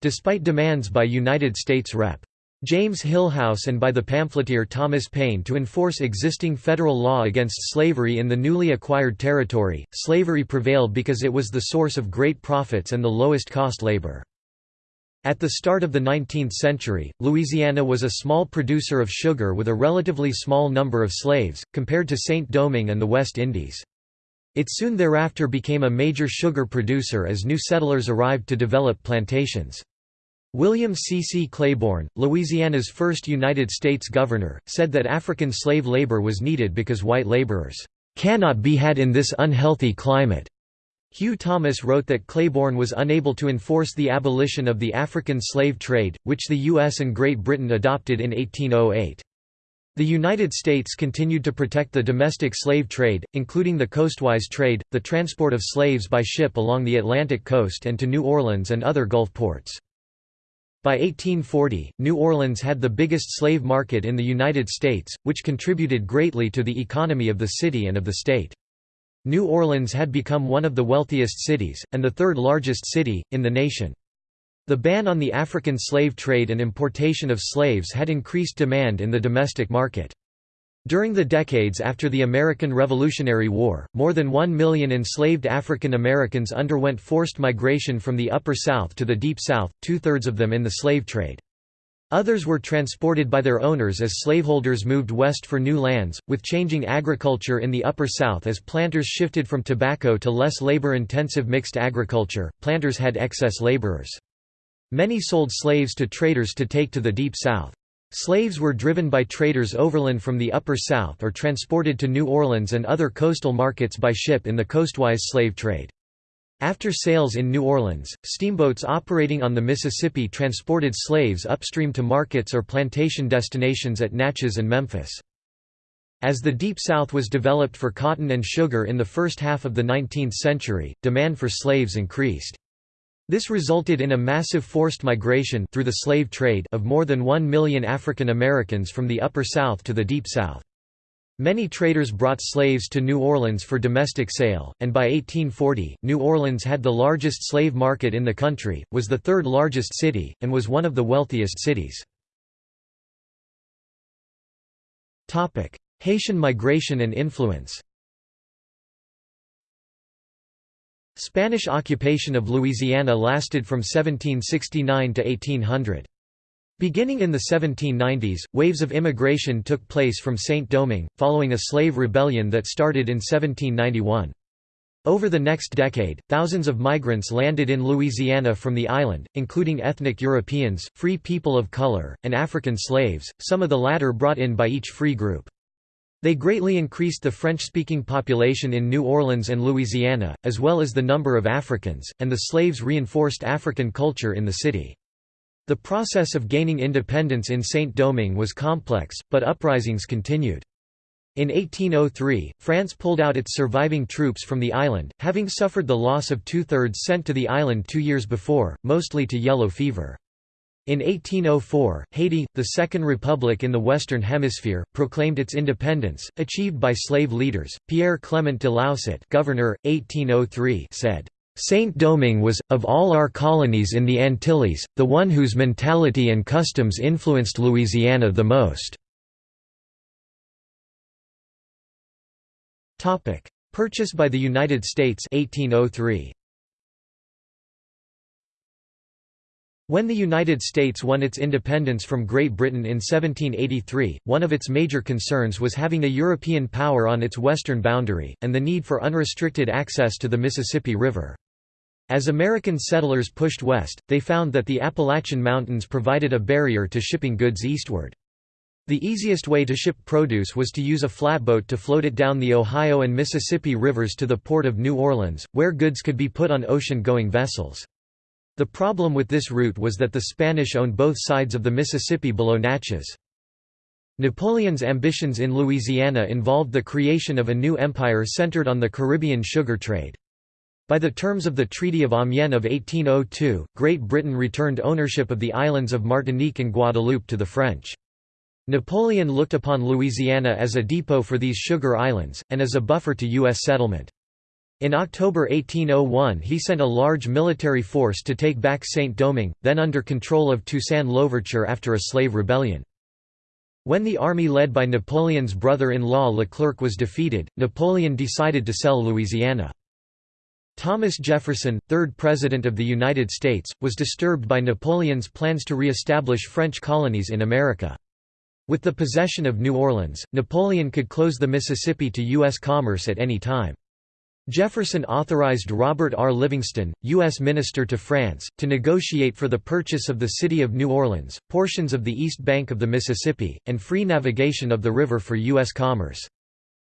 S1: Despite demands by United States Rep. James Hillhouse and by the pamphleteer Thomas Paine to enforce existing federal law against slavery in the newly acquired territory. Slavery prevailed because it was the source of great profits and the lowest cost labor. At the start of the 19th century, Louisiana was a small producer of sugar with a relatively small number of slaves, compared to Saint-Domingue and the West Indies. It soon thereafter became a major sugar producer as new settlers arrived to develop plantations. William C. C. Claiborne, Louisiana's first United States governor, said that African slave labor was needed because white laborers cannot be had in this unhealthy climate. Hugh Thomas wrote that Claiborne was unable to enforce the abolition of the African slave trade, which the U.S. and Great Britain adopted in 1808. The United States continued to protect the domestic slave trade, including the coastwise trade, the transport of slaves by ship along the Atlantic coast and to New Orleans and other Gulf ports. By 1840, New Orleans had the biggest slave market in the United States, which contributed greatly to the economy of the city and of the state. New Orleans had become one of the wealthiest cities, and the third largest city, in the nation. The ban on the African slave trade and importation of slaves had increased demand in the domestic market. During the decades after the American Revolutionary War, more than one million enslaved African Americans underwent forced migration from the Upper South to the Deep South, two-thirds of them in the slave trade. Others were transported by their owners as slaveholders moved west for new lands, with changing agriculture in the Upper South as planters shifted from tobacco to less labor-intensive mixed agriculture, planters had excess laborers. Many sold slaves to traders to take to the Deep South. Slaves were driven by traders overland from the Upper South or transported to New Orleans and other coastal markets by ship in the coastwise slave trade. After sales in New Orleans, steamboats operating on the Mississippi transported slaves upstream to markets or plantation destinations at Natchez and Memphis. As the Deep South was developed for cotton and sugar in the first half of the 19th century, demand for slaves increased. This resulted in a massive forced migration through the slave trade of more than one million African Americans from the Upper South to the Deep South. Many traders brought slaves to New Orleans for domestic sale, and by 1840, New Orleans had the largest slave market in the country, was the third largest city, and was one of the wealthiest cities. Haitian migration and influence Spanish occupation of Louisiana lasted from 1769 to 1800. Beginning in the 1790s, waves of immigration took place from Saint-Domingue, following a slave rebellion that started in 1791. Over the next decade, thousands of migrants landed in Louisiana from the island, including ethnic Europeans, free people of color, and African slaves, some of the latter brought in by each free group. They greatly increased the French-speaking population in New Orleans and Louisiana, as well as the number of Africans, and the slaves reinforced African culture in the city. The process of gaining independence in Saint-Domingue was complex, but uprisings continued. In 1803, France pulled out its surviving troops from the island, having suffered the loss of two-thirds sent to the island two years before, mostly to yellow fever. In 1804, Haiti, the second republic in the Western Hemisphere, proclaimed its independence, achieved by slave leaders. Pierre Clement de Laussat, governor, 1803, said, Saint-Domingue was, of all our colonies in the Antilles, the one whose mentality and customs influenced Louisiana the most. Purchase by the United States 1803. When the United States won its independence from Great Britain in 1783, one of its major concerns was having a European power on its western boundary, and the need for unrestricted access to the Mississippi River. As American settlers pushed west, they found that the Appalachian Mountains provided a barrier to shipping goods eastward. The easiest way to ship produce was to use a flatboat to float it down the Ohio and Mississippi rivers to the port of New Orleans, where goods could be put on ocean-going vessels. The problem with this route was that the Spanish owned both sides of the Mississippi below Natchez. Napoleon's ambitions in Louisiana involved the creation of a new empire centered on the Caribbean sugar trade. By the terms of the Treaty of Amiens of 1802, Great Britain returned ownership of the islands of Martinique and Guadeloupe to the French. Napoleon looked upon Louisiana as a depot for these sugar islands, and as a buffer to U.S. settlement. In October 1801 he sent a large military force to take back Saint-Domingue, then under control of Toussaint Louverture after a slave rebellion. When the army led by Napoleon's brother-in-law Leclerc was defeated, Napoleon decided to sell Louisiana. Thomas Jefferson, third President of the United States, was disturbed by Napoleon's plans to re-establish French colonies in America. With the possession of New Orleans, Napoleon could close the Mississippi to U.S. commerce at any time. Jefferson authorized Robert R. Livingston, U.S. Minister to France, to negotiate for the purchase of the city of New Orleans, portions of the east bank of the Mississippi, and free navigation of the river for U.S. commerce.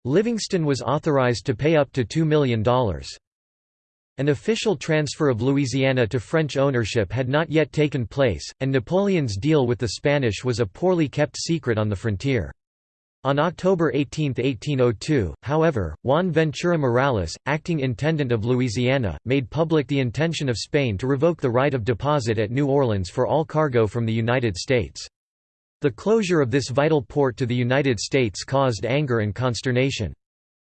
S1: Livingston was authorized to pay up to $2 million. An official transfer of Louisiana to French ownership had not yet taken place, and Napoleon's deal with the Spanish was a poorly kept secret on the frontier. On October 18, 1802, however, Juan Ventura Morales, acting intendant of Louisiana, made public the intention of Spain to revoke the right of deposit at New Orleans for all cargo from the United States. The closure of this vital port to the United States caused anger and consternation.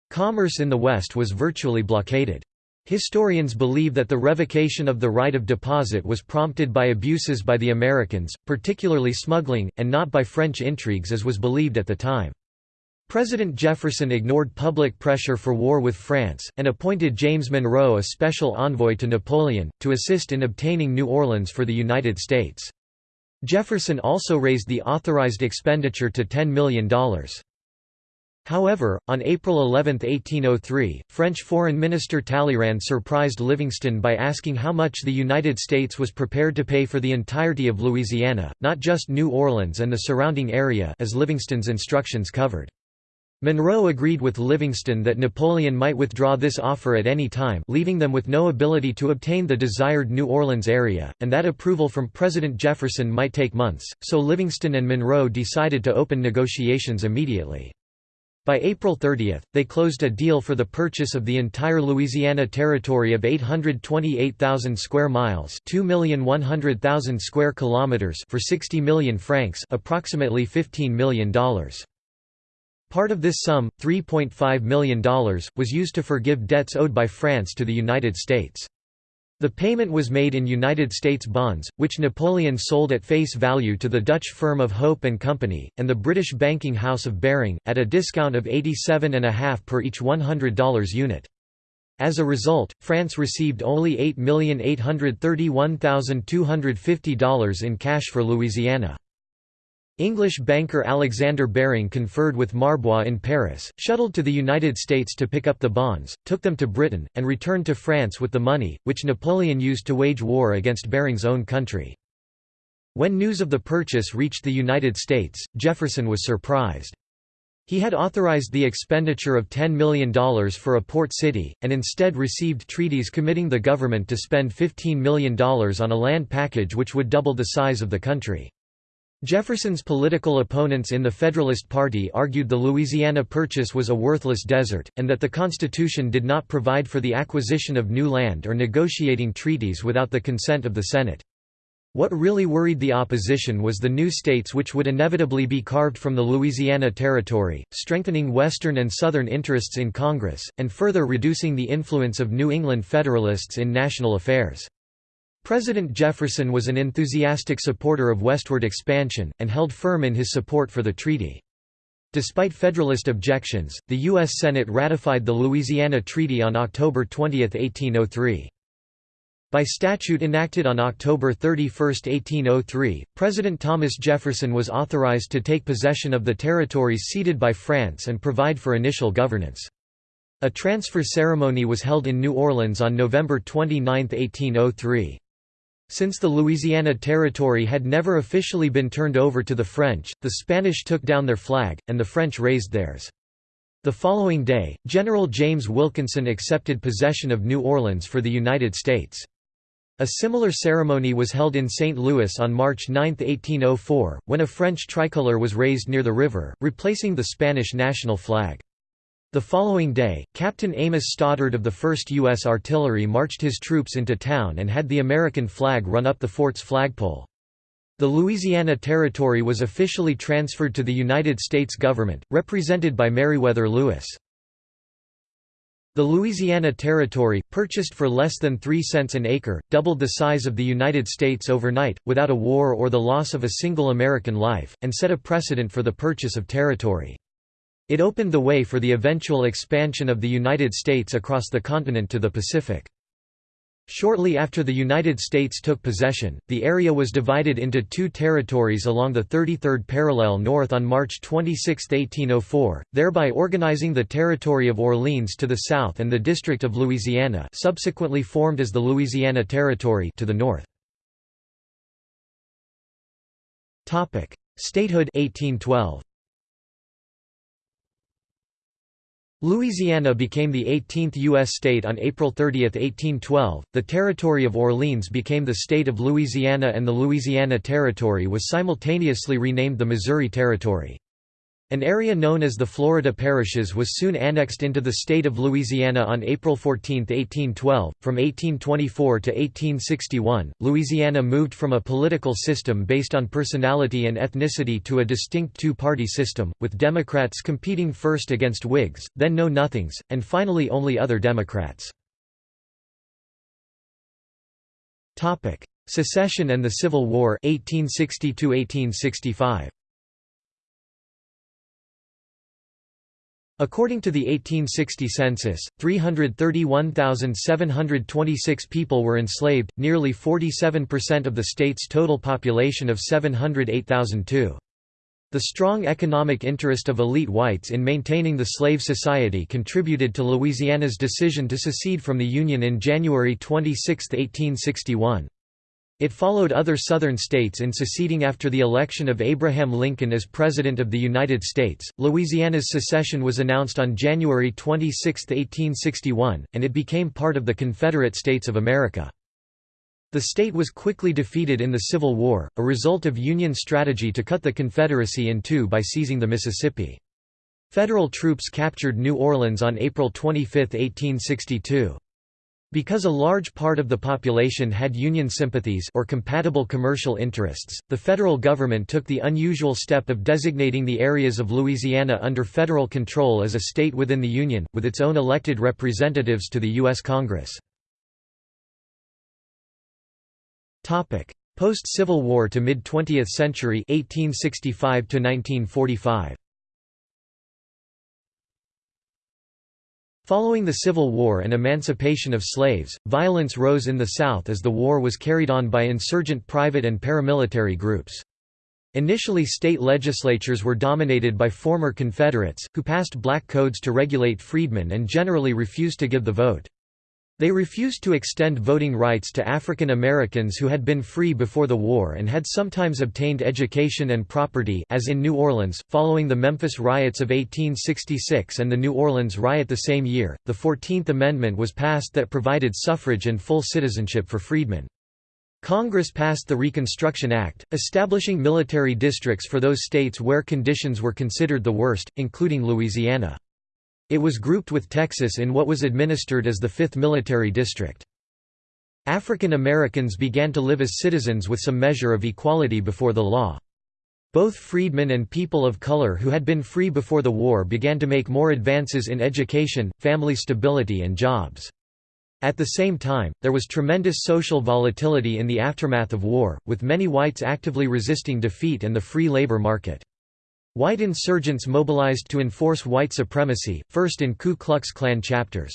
S1: Commerce in the West was virtually blockaded. Historians believe that the revocation of the right of deposit was prompted by abuses by the Americans, particularly smuggling, and not by French intrigues as was believed at the time. President Jefferson ignored public pressure for war with France, and appointed James Monroe a special envoy to Napoleon, to assist in obtaining New Orleans for the United States. Jefferson also raised the authorized expenditure to $10 million. However, on April 11, 1803, French Foreign Minister Talleyrand surprised Livingston by asking how much the United States was prepared to pay for the entirety of Louisiana, not just New Orleans and the surrounding area as Livingston's instructions covered. Monroe agreed with Livingston that Napoleon might withdraw this offer at any time leaving them with no ability to obtain the desired New Orleans area, and that approval from President Jefferson might take months, so Livingston and Monroe decided to open negotiations immediately. By April 30, they closed a deal for the purchase of the entire Louisiana Territory of 828,000 square miles, 2,100,000 square kilometers for 60 million francs, approximately $15 million. Part of this sum, $3.5 million, was used to forgive debts owed by France to the United States. The payment was made in United States bonds, which Napoleon sold at face value to the Dutch firm of Hope and Company, and the British banking house of Baring, at a discount of 87.5 per each $100 unit. As a result, France received only $8,831,250 in cash for Louisiana. English banker Alexander Baring conferred with Marbois in Paris, shuttled to the United States to pick up the bonds, took them to Britain, and returned to France with the money, which Napoleon used to wage war against Baring's own country. When news of the purchase reached the United States, Jefferson was surprised. He had authorized the expenditure of $10 million for a port city, and instead received treaties committing the government to spend $15 million on a land package which would double the size of the country. Jefferson's political opponents in the Federalist Party argued the Louisiana Purchase was a worthless desert, and that the Constitution did not provide for the acquisition of new land or negotiating treaties without the consent of the Senate. What really worried the opposition was the new states which would inevitably be carved from the Louisiana Territory, strengthening Western and Southern interests in Congress, and further reducing the influence of New England Federalists in national affairs. President Jefferson was an enthusiastic supporter of westward expansion, and held firm in his support for the treaty. Despite Federalist objections, the U.S. Senate ratified the Louisiana Treaty on October 20, 1803. By statute enacted on October 31, 1803, President Thomas Jefferson was authorized to take possession of the territories ceded by France and provide for initial governance. A transfer ceremony was held in New Orleans on November 29, 1803. Since the Louisiana Territory had never officially been turned over to the French, the Spanish took down their flag, and the French raised theirs. The following day, General James Wilkinson accepted possession of New Orleans for the United States. A similar ceremony was held in St. Louis on March 9, 1804, when a French tricolor was raised near the river, replacing the Spanish national flag. The following day, Captain Amos Stoddard of the 1st U.S. Artillery marched his troops into town and had the American flag run up the fort's flagpole. The Louisiana Territory was officially transferred to the United States government, represented by Meriwether Lewis. The Louisiana Territory, purchased for less than 3 cents an acre, doubled the size of the United States overnight, without a war or the loss of a single American life, and set a precedent for the purchase of territory. It opened the way for the eventual expansion of the United States across the continent to the Pacific. Shortly after the United States took possession, the area was divided into two territories along the 33rd parallel north on March 26, 1804, thereby organizing the Territory of Orleans to the south and the District of Louisiana subsequently formed as the Louisiana Territory to the north. Statehood 1812. Louisiana became the 18th U.S. state on April 30, 1812. The Territory of Orleans became the state of Louisiana, and the Louisiana Territory was simultaneously renamed the Missouri Territory. An area known as the Florida Parishes was soon annexed into the state of Louisiana on April 14, 1812. From 1824 to 1861, Louisiana moved from a political system based on personality and ethnicity to a distinct two party system, with Democrats competing first against Whigs, then Know Nothings, and finally only other Democrats. Secession and the Civil War 1860 1865. According to the 1860 census, 331,726 people were enslaved, nearly 47% of the state's total population of 708,002. The strong economic interest of elite whites in maintaining the slave society contributed to Louisiana's decision to secede from the Union in January 26, 1861. It followed other Southern states in seceding after the election of Abraham Lincoln as President of the United States. Louisiana's secession was announced on January 26, 1861, and it became part of the Confederate States of America. The state was quickly defeated in the Civil War, a result of Union strategy to cut the Confederacy in two by seizing the Mississippi. Federal troops captured New Orleans on April 25, 1862. Because a large part of the population had Union sympathies or compatible commercial interests, the federal government took the unusual step of designating the areas of Louisiana under federal control as a state within the Union, with its own elected representatives to the U.S. Congress. Post-Civil War to mid-20th century 1865 1945. Following the Civil War and emancipation of slaves, violence rose in the South as the war was carried on by insurgent private and paramilitary groups. Initially state legislatures were dominated by former Confederates, who passed black codes to regulate freedmen and generally refused to give the vote. They refused to extend voting rights to African Americans who had been free before the war and had sometimes obtained education and property as in New Orleans, following the Memphis riots of 1866 and the New Orleans riot the same year, the Fourteenth Amendment was passed that provided suffrage and full citizenship for freedmen. Congress passed the Reconstruction Act, establishing military districts for those states where conditions were considered the worst, including Louisiana. It was grouped with Texas in what was administered as the 5th Military District. African Americans began to live as citizens with some measure of equality before the law. Both freedmen and people of color who had been free before the war began to make more advances in education, family stability and jobs. At the same time, there was tremendous social volatility in the aftermath of war, with many whites actively resisting defeat and the free labor market. White insurgents mobilized to enforce white supremacy, first in Ku Klux Klan chapters.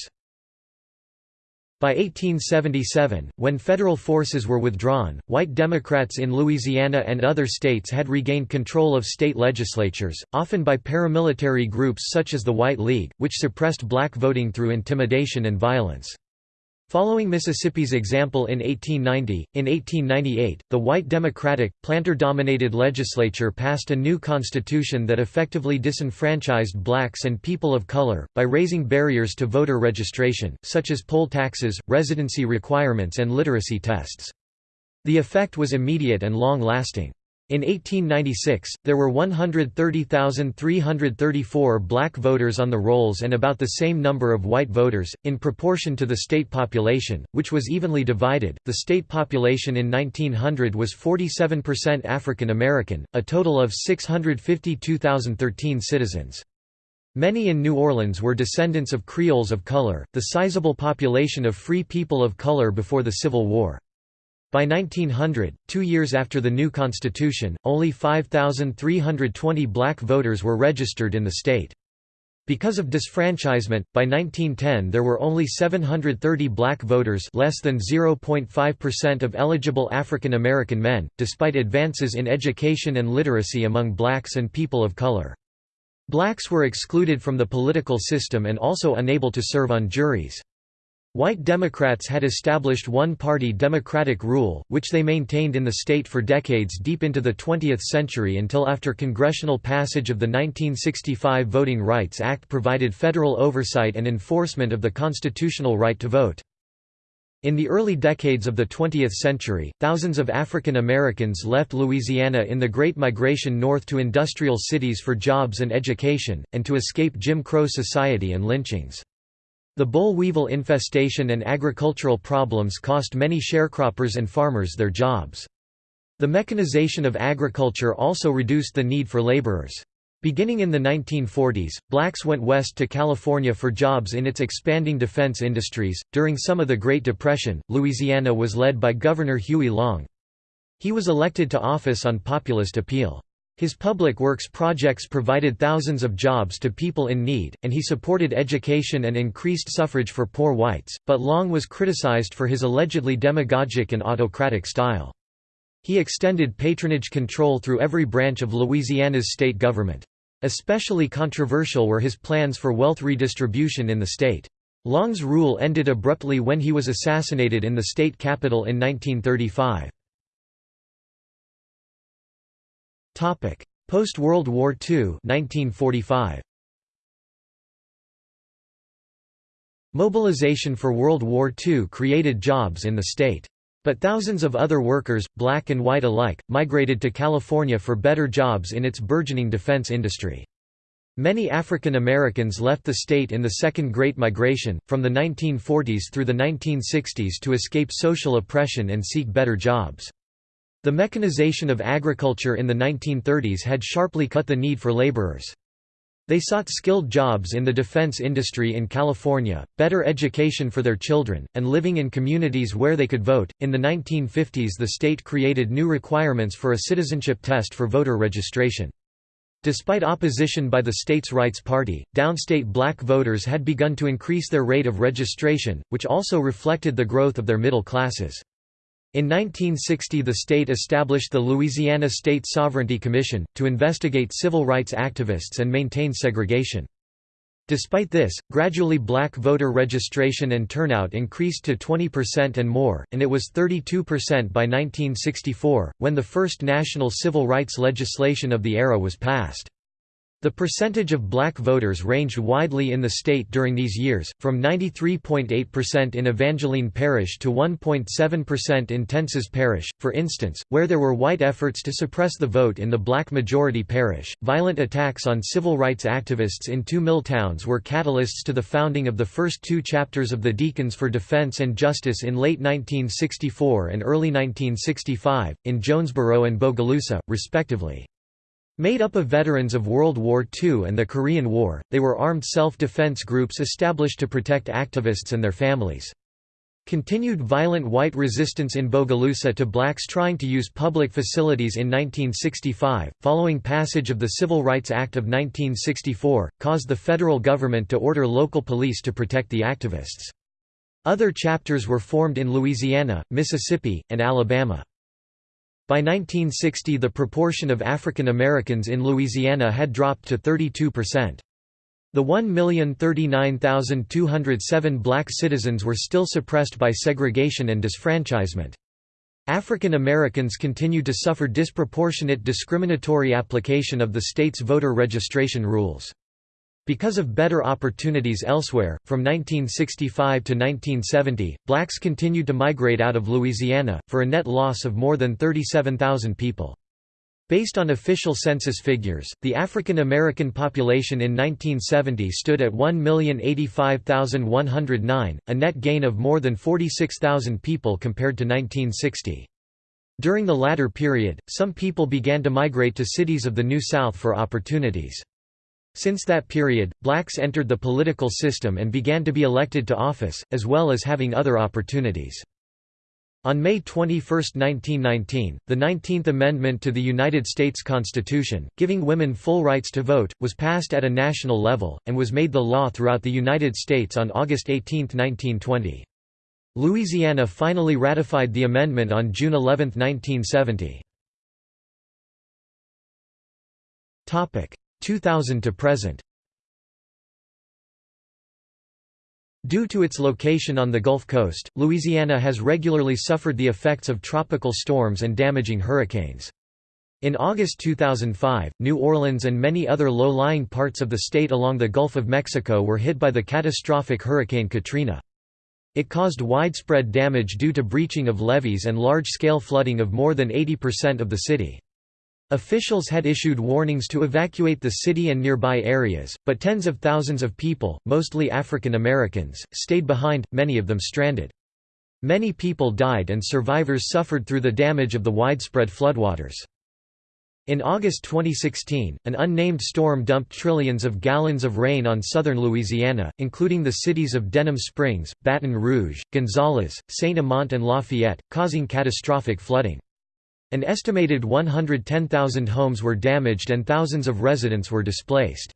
S1: By 1877, when federal forces were withdrawn, white Democrats in Louisiana and other states had regained control of state legislatures, often by paramilitary groups such as the White League, which suppressed black voting through intimidation and violence. Following Mississippi's example in 1890, in 1898, the white Democratic, planter-dominated legislature passed a new constitution that effectively disenfranchised blacks and people of color, by raising barriers to voter registration, such as poll taxes, residency requirements and literacy tests. The effect was immediate and long-lasting. In 1896, there were 130,334 black voters on the rolls and about the same number of white voters, in proportion to the state population, which was evenly divided. The state population in 1900 was 47% African American, a total of 652,013 citizens. Many in New Orleans were descendants of Creoles of color, the sizable population of free people of color before the Civil War. By 1900, two years after the new constitution, only 5,320 black voters were registered in the state. Because of disfranchisement, by 1910 there were only 730 black voters less than 0.5% of eligible African American men, despite advances in education and literacy among blacks and people of color. Blacks were excluded from the political system and also unable to serve on juries. White Democrats had established one-party democratic rule, which they maintained in the state for decades deep into the 20th century until after congressional passage of the 1965 Voting Rights Act provided federal oversight and enforcement of the constitutional right to vote. In the early decades of the 20th century, thousands of African Americans left Louisiana in the Great Migration north to industrial cities for jobs and education, and to escape Jim Crow society and lynchings. The boll weevil infestation and agricultural problems cost many sharecroppers and farmers their jobs. The mechanization of agriculture also reduced the need for laborers. Beginning in the 1940s, blacks went west to California for jobs in its expanding defense industries. During some of the Great Depression, Louisiana was led by Governor Huey Long. He was elected to office on populist appeal. His public works projects provided thousands of jobs to people in need, and he supported education and increased suffrage for poor whites, but Long was criticized for his allegedly demagogic and autocratic style. He extended patronage control through every branch of Louisiana's state government. Especially controversial were his plans for wealth redistribution in the state. Long's rule ended abruptly when he was assassinated in the state capital in 1935. Post-World War II 1945. Mobilization for World War II created jobs in the state. But thousands of other workers, black and white alike, migrated to California for better jobs in its burgeoning defense industry. Many African Americans left the state in the Second Great Migration, from the 1940s through the 1960s to escape social oppression and seek better jobs. The mechanization of agriculture in the 1930s had sharply cut the need for laborers. They sought skilled jobs in the defense industry in California, better education for their children, and living in communities where they could vote. In the 1950s, the state created new requirements for a citizenship test for voter registration. Despite opposition by the state's Rights Party, downstate black voters had begun to increase their rate of registration, which also reflected the growth of their middle classes. In 1960 the state established the Louisiana State Sovereignty Commission, to investigate civil rights activists and maintain segregation. Despite this, gradually black voter registration and turnout increased to 20% and more, and it was 32% by 1964, when the first national civil rights legislation of the era was passed. The percentage of black voters ranged widely in the state during these years, from 93.8% in Evangeline Parish to 1.7% in Tensas Parish, for instance, where there were white efforts to suppress the vote in the black majority parish. Violent attacks on civil rights activists in two mill towns were catalysts to the founding of the first two chapters of the Deacons for Defense and Justice in late 1964 and early 1965, in Jonesboro and Bogalusa, respectively. Made up of veterans of World War II and the Korean War, they were armed self-defense groups established to protect activists and their families. Continued violent white resistance in Bogalusa to blacks trying to use public facilities in 1965, following passage of the Civil Rights Act of 1964, caused the federal government to order local police to protect the activists. Other chapters were formed in Louisiana, Mississippi, and Alabama. By 1960 the proportion of African Americans in Louisiana had dropped to 32%. The 1,039,207 black citizens were still suppressed by segregation and disfranchisement. African Americans continued to suffer disproportionate discriminatory application of the state's voter registration rules. Because of better opportunities elsewhere, from 1965 to 1970, blacks continued to migrate out of Louisiana, for a net loss of more than 37,000 people. Based on official census figures, the African American population in 1970 stood at 1,085,109, a net gain of more than 46,000 people compared to 1960. During the latter period, some people began to migrate to cities of the New South for opportunities. Since that period, blacks entered the political system and began to be elected to office, as well as having other opportunities. On May 21, 1919, the 19th Amendment to the United States Constitution, giving women full rights to vote, was passed at a national level, and was made the law throughout the United States on August 18, 1920. Louisiana finally ratified the amendment on June 11, 1970. 2000 to present Due to its location on the Gulf Coast, Louisiana has regularly suffered the effects of tropical storms and damaging hurricanes. In August 2005, New Orleans and many other low-lying parts of the state along the Gulf of Mexico were hit by the catastrophic Hurricane Katrina. It caused widespread damage due to breaching of levees and large-scale flooding of more than 80% of the city. Officials had issued warnings to evacuate the city and nearby areas, but tens of thousands of people, mostly African Americans, stayed behind, many of them stranded. Many people died and survivors suffered through the damage of the widespread floodwaters. In August 2016, an unnamed storm dumped trillions of gallons of rain on southern Louisiana, including the cities of Denham Springs, Baton Rouge, Gonzales, Saint-Amant and Lafayette, causing catastrophic flooding. An estimated 110,000 homes were damaged and thousands of residents were displaced.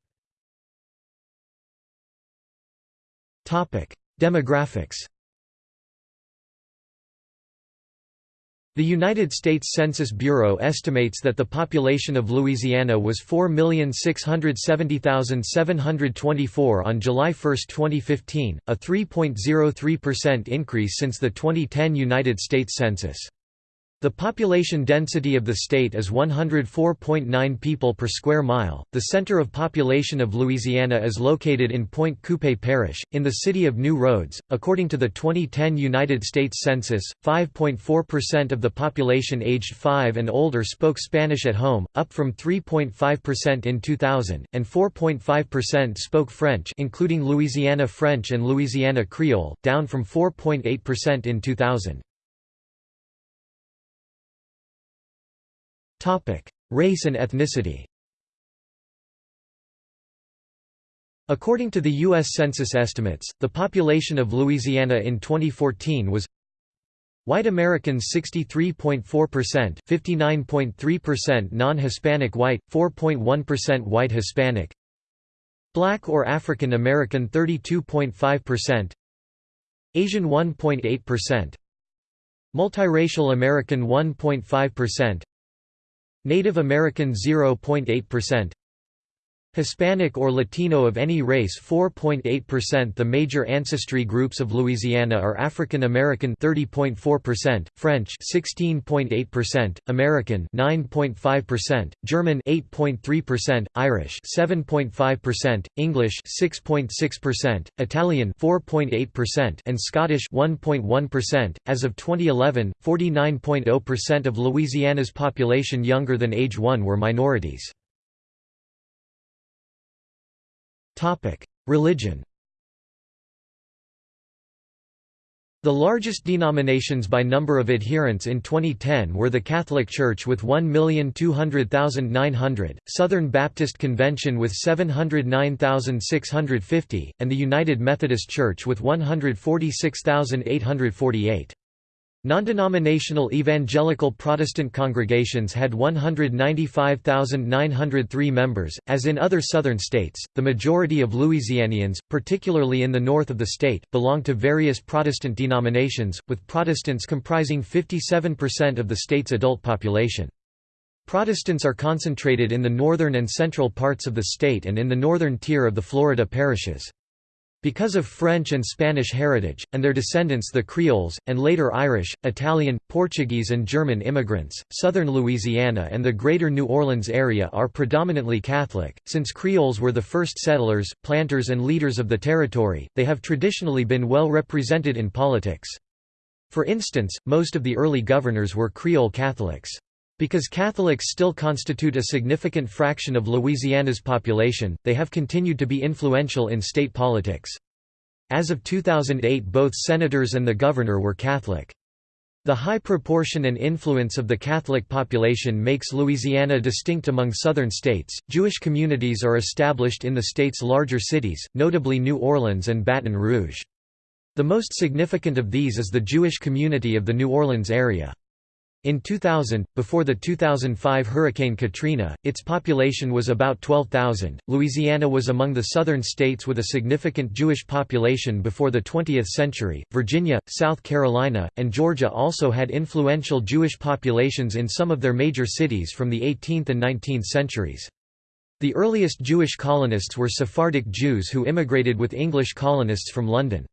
S1: Demographics The United States Census Bureau estimates that the population of Louisiana was 4,670,724 on July 1, 2015, a 3.03% increase since the 2010 United States Census. The population density of the state is 104.9 people per square mile. The center of population of Louisiana is located in Pointe Coupee Parish, in the city of New Roads. According to the 2010 United States Census, 5.4% of the population aged 5 and older spoke Spanish at home, up from 3.5% in 2000, and 4.5% spoke French, including Louisiana French and Louisiana Creole, down from 4.8% in 2000. Race and ethnicity According to the U.S. Census estimates, the population of Louisiana in 2014 was White Americans 63.4%, 59.3% non-Hispanic white, 4.1% white Hispanic. Black or African American 32.5%. Asian 1.8%. Multiracial American 1.5%. Native American 0.8% Hispanic or Latino of any race 4.8% The major ancestry groups of Louisiana are African American 30.4%, French 16.8%, American 9.5%, German 8.3%, Irish 7.5%, English 6.6%, Italian 4.8% and Scottish 1.1%. As of 2011, 49.0% of Louisiana's population younger than age 1 were minorities. Religion The largest denominations by number of adherents in 2010 were the Catholic Church with 1,200,900, Southern Baptist Convention with 709,650, and the United Methodist Church with 146,848. Non-denominational evangelical Protestant congregations had 195,903 members. As in other southern states, the majority of Louisianians, particularly in the north of the state, belong to various Protestant denominations, with Protestants comprising 57% of the state's adult population. Protestants are concentrated in the northern and central parts of the state and in the northern tier of the Florida parishes. Because of French and Spanish heritage, and their descendants the Creoles, and later Irish, Italian, Portuguese and German immigrants, southern Louisiana and the greater New Orleans area are predominantly Catholic. Since Creoles were the first settlers, planters and leaders of the territory, they have traditionally been well represented in politics. For instance, most of the early governors were Creole Catholics. Because Catholics still constitute a significant fraction of Louisiana's population, they have continued to be influential in state politics. As of 2008 both senators and the governor were Catholic. The high proportion and influence of the Catholic population makes Louisiana distinct among southern states. Jewish communities are established in the state's larger cities, notably New Orleans and Baton Rouge. The most significant of these is the Jewish community of the New Orleans area. In 2000, before the 2005 Hurricane Katrina, its population was about 12,000. Louisiana was among the southern states with a significant Jewish population before the 20th century. Virginia, South Carolina, and Georgia also had influential Jewish populations in some of their major cities from the 18th and 19th centuries. The earliest Jewish colonists were Sephardic Jews who immigrated with English colonists from London.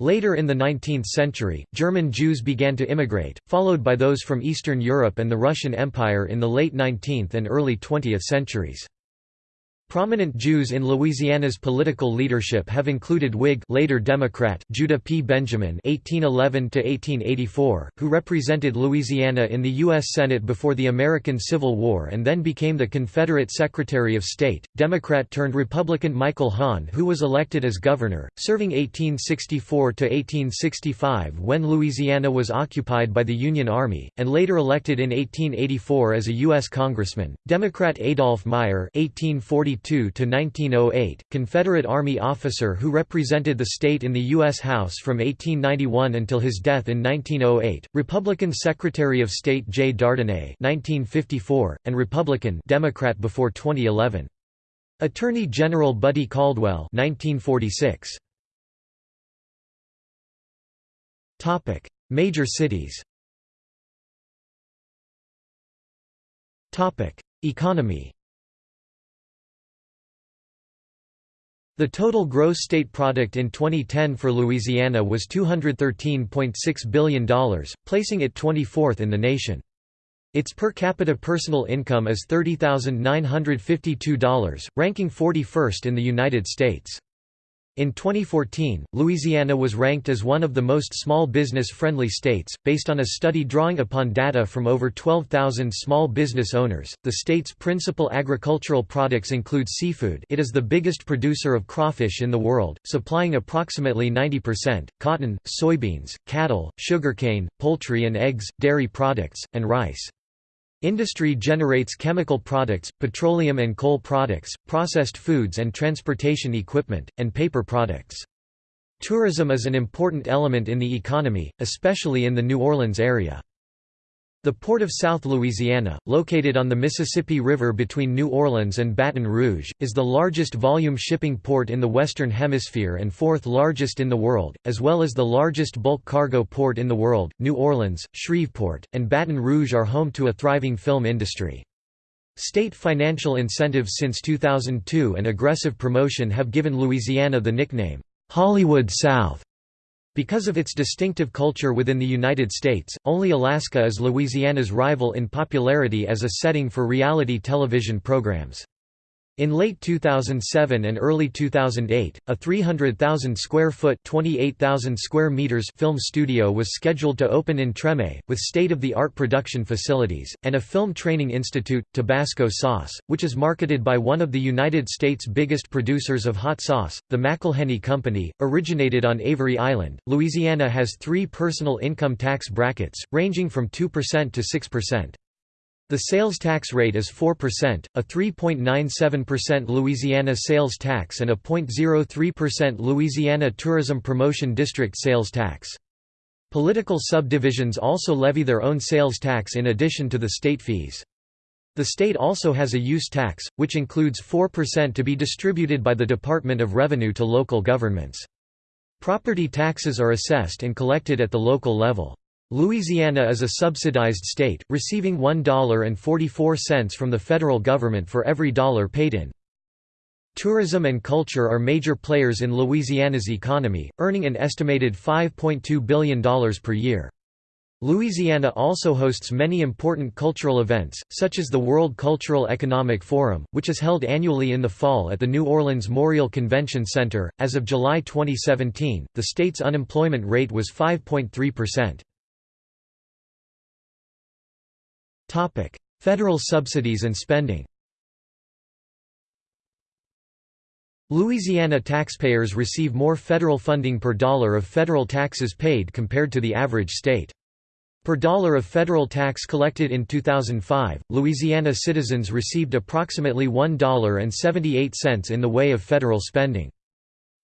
S1: Later in the 19th century, German Jews began to immigrate, followed by those from Eastern Europe and the Russian Empire in the late 19th and early 20th centuries. Prominent Jews in Louisiana's political leadership have included Whig later Democrat Judah P. Benjamin (1811–1884), who represented Louisiana in the U.S. Senate before the American Civil War and then became the Confederate Secretary of State; Democrat-turned-Republican Michael Hahn, who was elected as governor, serving 1864–1865 when Louisiana was occupied by the Union Army, and later elected in 1884 as a U.S. congressman; Democrat Adolph Meyer (1840 1908, Confederate Army officer who represented the state in the U.S. House from 1891 until his death in 1908, Republican Secretary of State Jay Dardenne 1954, and Republican Democrat before 2011. Attorney General Buddy Caldwell 1946. Topic: Major cities Topic: Economy The total gross state product in 2010 for Louisiana was $213.6 billion, placing it 24th in the nation. Its per capita personal income is $30,952, ranking 41st in the United States. In 2014, Louisiana was ranked as one of the most small business-friendly states, based on a study drawing upon data from over 12,000 small business owners. The state's principal agricultural products include seafood it is the biggest producer of crawfish in the world, supplying approximately 90%, cotton, soybeans, cattle, sugarcane, poultry and eggs, dairy products, and rice. Industry generates chemical products, petroleum and coal products, processed foods and transportation equipment, and paper products. Tourism is an important element in the economy, especially in the New Orleans area. The Port of South Louisiana, located on the Mississippi River between New Orleans and Baton Rouge, is the largest volume shipping port in the Western Hemisphere and fourth largest in the world, as well as the largest bulk cargo port in the world. New Orleans, Shreveport, and Baton Rouge are home to a thriving film industry. State financial incentives since 2002 and aggressive promotion have given Louisiana the nickname, Hollywood South. Because of its distinctive culture within the United States, only Alaska is Louisiana's rival in popularity as a setting for reality television programs. In late 2007 and early 2008, a 300,000 square foot (28,000 square meters) film studio was scheduled to open in Treme, with state-of-the-art production facilities and a film training institute, Tabasco Sauce, which is marketed by one of the United States' biggest producers of hot sauce, the McIlhenny Company, originated on Avery Island. Louisiana has 3 personal income tax brackets, ranging from 2% to 6%. The sales tax rate is 4%, a 3.97% Louisiana sales tax and a 0.03% Louisiana Tourism Promotion District sales tax. Political subdivisions also levy their own sales tax in addition to the state fees. The state also has a use tax, which includes 4% to be distributed by the Department of Revenue to local governments. Property taxes are assessed and collected at the local level. Louisiana is a subsidized state, receiving $1.44 from the federal government for every dollar paid in. Tourism and culture are major players in Louisiana's economy, earning an estimated $5.2 billion per year. Louisiana also hosts many important cultural events, such as the World Cultural Economic Forum, which is held annually in the fall at the New Orleans Morial Convention Center. As of July 2017, the state's unemployment rate was 5.3%. Topic: Federal subsidies and spending. Louisiana taxpayers receive more federal funding per dollar of federal taxes paid compared to the average state. Per dollar of federal tax collected in 2005, Louisiana citizens received approximately $1.78 in the way of federal spending.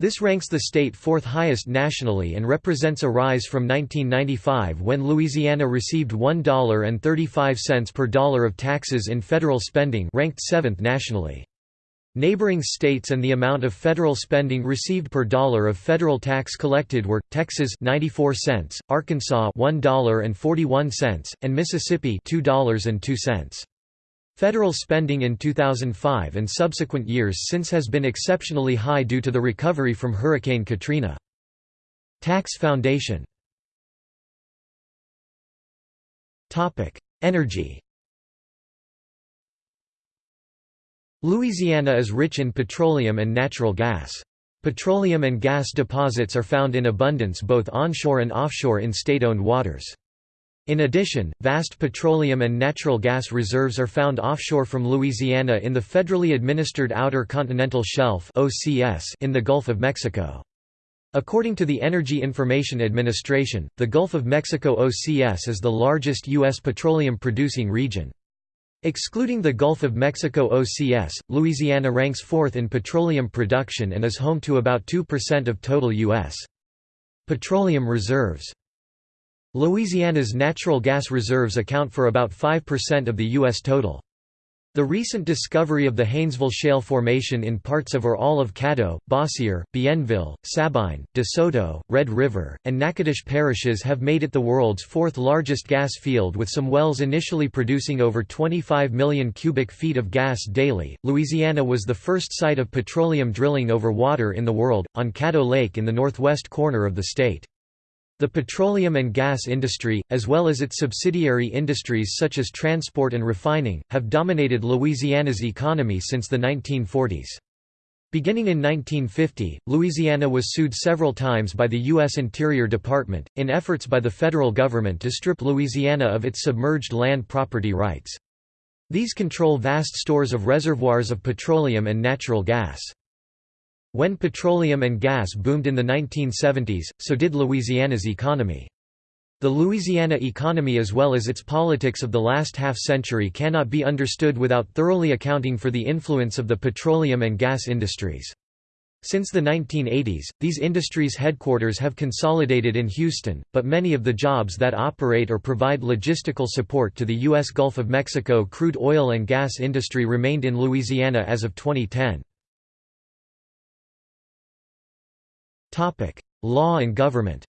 S1: This ranks the state fourth highest nationally and represents a rise from 1995 when Louisiana received $1.35 per dollar of taxes in federal spending ranked seventh nationally. Neighboring states and the amount of federal spending received per dollar of federal tax collected were Texas 94 cents, Arkansas $1.41 and Mississippi $2.02. Federal spending in 2005 and subsequent years since has been exceptionally high due to the recovery from Hurricane Katrina. Tax Foundation Energy Louisiana is rich in petroleum and natural gas. Petroleum and gas deposits are found in abundance both onshore and offshore in state-owned waters. In addition, vast petroleum and natural gas reserves are found offshore from Louisiana in the federally administered Outer Continental Shelf in the Gulf of Mexico. According to the Energy Information Administration, the Gulf of Mexico OCS is the largest U.S. petroleum-producing region. Excluding the Gulf of Mexico OCS, Louisiana ranks fourth in petroleum production and is home to about 2% of total U.S. petroleum reserves. Louisiana's natural gas reserves account for about 5% of the U.S. total. The recent discovery of the Haynesville Shale Formation in parts of or all of Caddo, Bossier, Bienville, Sabine, De Soto, Red River, and Natchitoches parishes have made it the world's fourth largest gas field with some wells initially producing over 25 million cubic feet of gas daily. Louisiana was the first site of petroleum drilling over water in the world, on Caddo Lake in the northwest corner of the state. The petroleum and gas industry, as well as its subsidiary industries such as transport and refining, have dominated Louisiana's economy since the 1940s. Beginning in 1950, Louisiana was sued several times by the U.S. Interior Department, in efforts by the federal government to strip Louisiana of its submerged land property rights. These control vast stores of reservoirs of petroleum and natural gas. When petroleum and gas boomed in the 1970s, so did Louisiana's economy. The Louisiana economy as well as its politics of the last half-century cannot be understood without thoroughly accounting for the influence of the petroleum and gas industries. Since the 1980s, these industries' headquarters have consolidated in Houston, but many of the jobs that operate or provide logistical support to the U.S. Gulf of Mexico crude oil and gas industry remained in Louisiana as of 2010. Law and government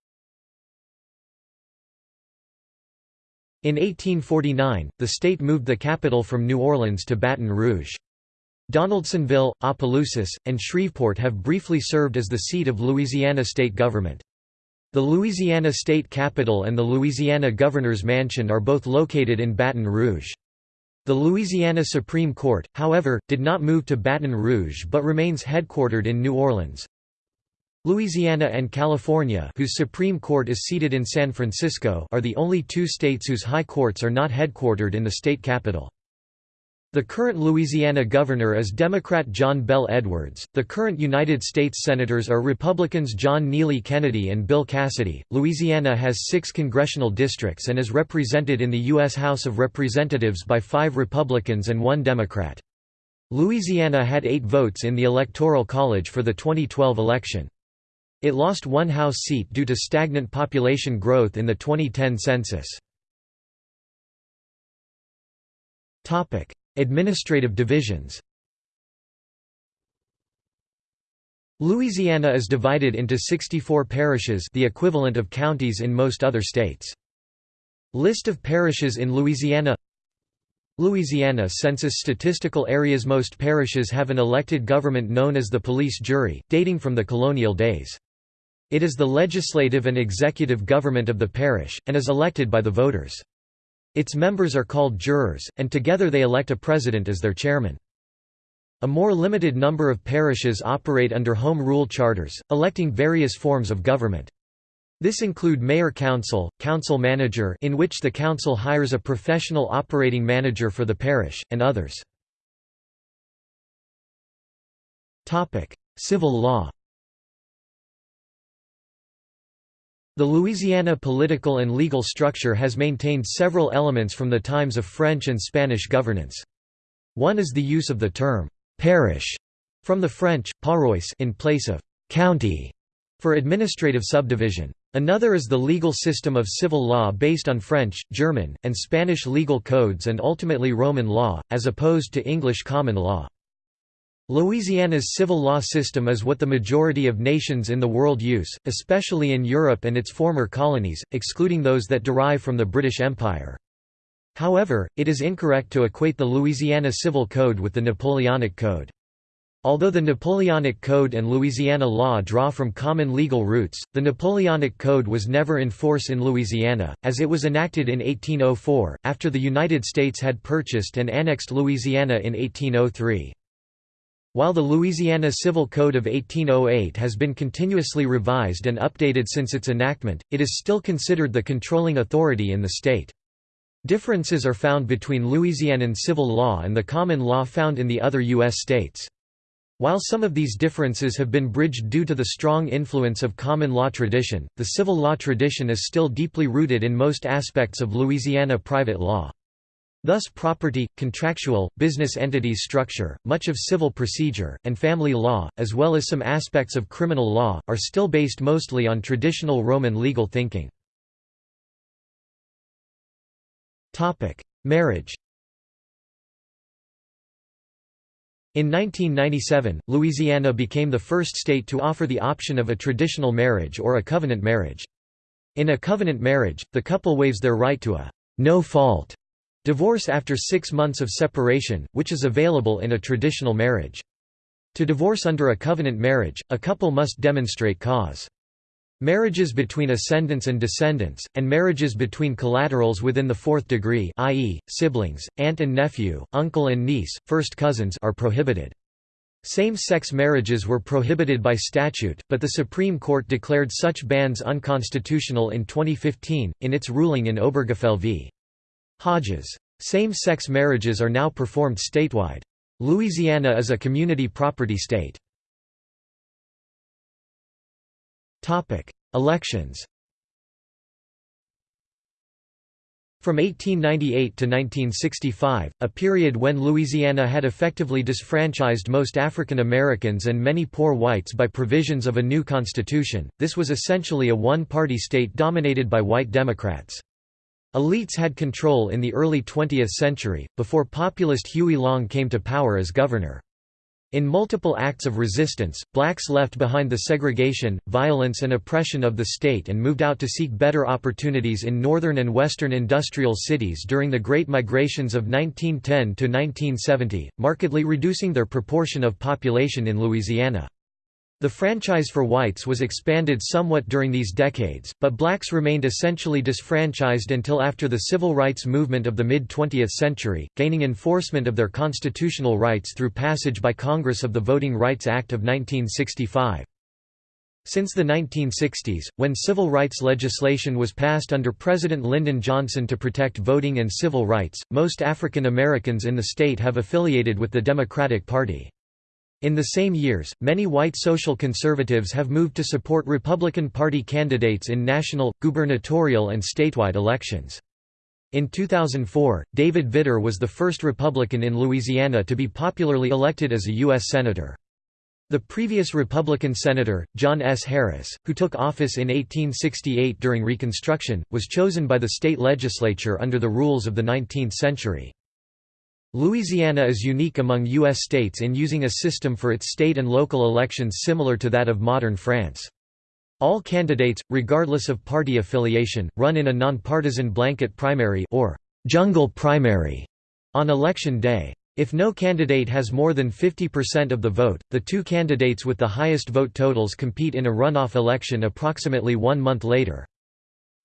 S1: In 1849, the state moved the capital from New Orleans to Baton Rouge. Donaldsonville, Opelousas, and Shreveport have briefly served as the seat of Louisiana state government. The Louisiana state capitol and the Louisiana Governor's Mansion are both located in Baton Rouge. The Louisiana Supreme Court, however, did not move to Baton Rouge but remains headquartered in New Orleans. Louisiana and California whose Supreme Court is seated in San Francisco are the only two states whose high courts are not headquartered in the state capital. The current Louisiana governor is Democrat John Bel Edwards. The current United States senators are Republicans John Neely Kennedy and Bill Cassidy. Louisiana has six congressional districts and is represented in the U.S. House of Representatives by five Republicans and one Democrat. Louisiana had eight votes in the Electoral College for the 2012 election. It lost one House seat due to stagnant population growth in the 2010 census. Administrative divisions Louisiana is divided into 64 parishes the equivalent of counties in most other states. List of parishes in Louisiana Louisiana Census statistical areas Most parishes have an elected government known as the police jury, dating from the colonial days. It is the legislative and executive government of the parish, and is elected by the voters. Its members are called jurors, and together they elect a president as their chairman. A more limited number of parishes operate under home rule charters, electing various forms of government. This include mayor-council, council-manager in which the council hires a professional operating manager for the parish, and others. Civil law The Louisiana political and legal structure has maintained several elements from the times of French and Spanish governance. One is the use of the term «parish» from the French, paroisse in place of «county» for administrative subdivision. Another is the legal system of civil law based on French, German, and Spanish legal codes and ultimately Roman law, as opposed to English common law. Louisiana's civil law system is what the majority of nations in the world use, especially in Europe and its former colonies, excluding those that derive from the British Empire. However, it is incorrect to equate the Louisiana Civil Code with the Napoleonic Code. Although the Napoleonic Code and Louisiana law draw from common legal roots, the Napoleonic Code was never in force in Louisiana, as it was enacted in 1804, after the United States had purchased and annexed Louisiana in 1803. While the Louisiana Civil Code of 1808 has been continuously revised and updated since its enactment, it is still considered the controlling authority in the state. Differences are found between Louisianan civil law and the common law found in the other U.S. states. While some of these differences have been bridged due to the strong influence of common law tradition, the civil law tradition is still deeply rooted in most aspects of Louisiana private law. Thus property, contractual, business entities structure, much of civil procedure, and family law, as well as some aspects of criminal law, are still based mostly on traditional Roman legal thinking. Marriage In 1997, Louisiana became the first state to offer the option of a traditional marriage or a covenant marriage. In a covenant marriage, the couple waives their right to a no-fault divorce after six months of separation, which is available in a traditional marriage. To divorce under a covenant marriage, a couple must demonstrate cause. Marriages between ascendants and descendants, and marriages between collaterals within the fourth degree i.e., siblings, aunt and nephew, uncle and niece, first cousins are prohibited. Same-sex marriages were prohibited by statute, but the Supreme Court declared such bans unconstitutional in 2015, in its ruling in Obergefell v. Hodges. Same-sex marriages are now performed statewide. Louisiana is a community property state. Elections From 1898 to 1965, a period when Louisiana had effectively disfranchised most African Americans and many poor whites by provisions of a new constitution, this was essentially a one-party state dominated by white Democrats. Elites had control in the early 20th century, before populist Huey Long came to power as governor. In multiple acts of resistance, blacks left behind the segregation, violence and oppression of the state and moved out to seek better opportunities in northern and western industrial cities during the Great Migrations of 1910 to 1970, markedly reducing their proportion of population in Louisiana. The franchise for whites was expanded somewhat during these decades, but blacks remained essentially disfranchised until after the civil rights movement of the mid-20th century, gaining enforcement of their constitutional rights through passage by Congress of the Voting Rights Act of 1965. Since the 1960s, when civil rights legislation was passed under President Lyndon Johnson to protect voting and civil rights, most African Americans in the state have affiliated with the Democratic Party. In the same years, many white social conservatives have moved to support Republican Party candidates in national, gubernatorial and statewide elections. In 2004, David Vitter was the first Republican in Louisiana to be popularly elected as a U.S. Senator. The previous Republican Senator, John S. Harris, who took office in 1868 during Reconstruction, was chosen by the state legislature under the rules of the 19th century. Louisiana is unique among U.S. states in using a system for its state and local elections similar to that of modern France. All candidates, regardless of party affiliation, run in a nonpartisan blanket primary or jungle primary on election day. If no candidate has more than 50% of the vote, the two candidates with the highest vote totals compete in a runoff election approximately one month later.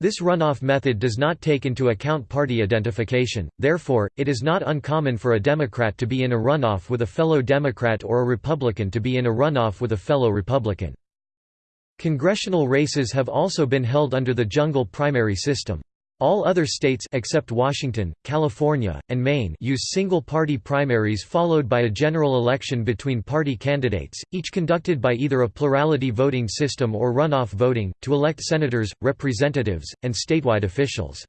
S1: This runoff method does not take into account party identification, therefore, it is not uncommon for a Democrat to be in a runoff with a fellow Democrat or a Republican to be in a runoff with a fellow Republican. Congressional races have also been held under the jungle primary system. All other states except Washington, California, and Maine use single-party primaries followed by a general election between party candidates, each conducted by either a plurality voting system or runoff voting, to elect senators, representatives, and statewide officials.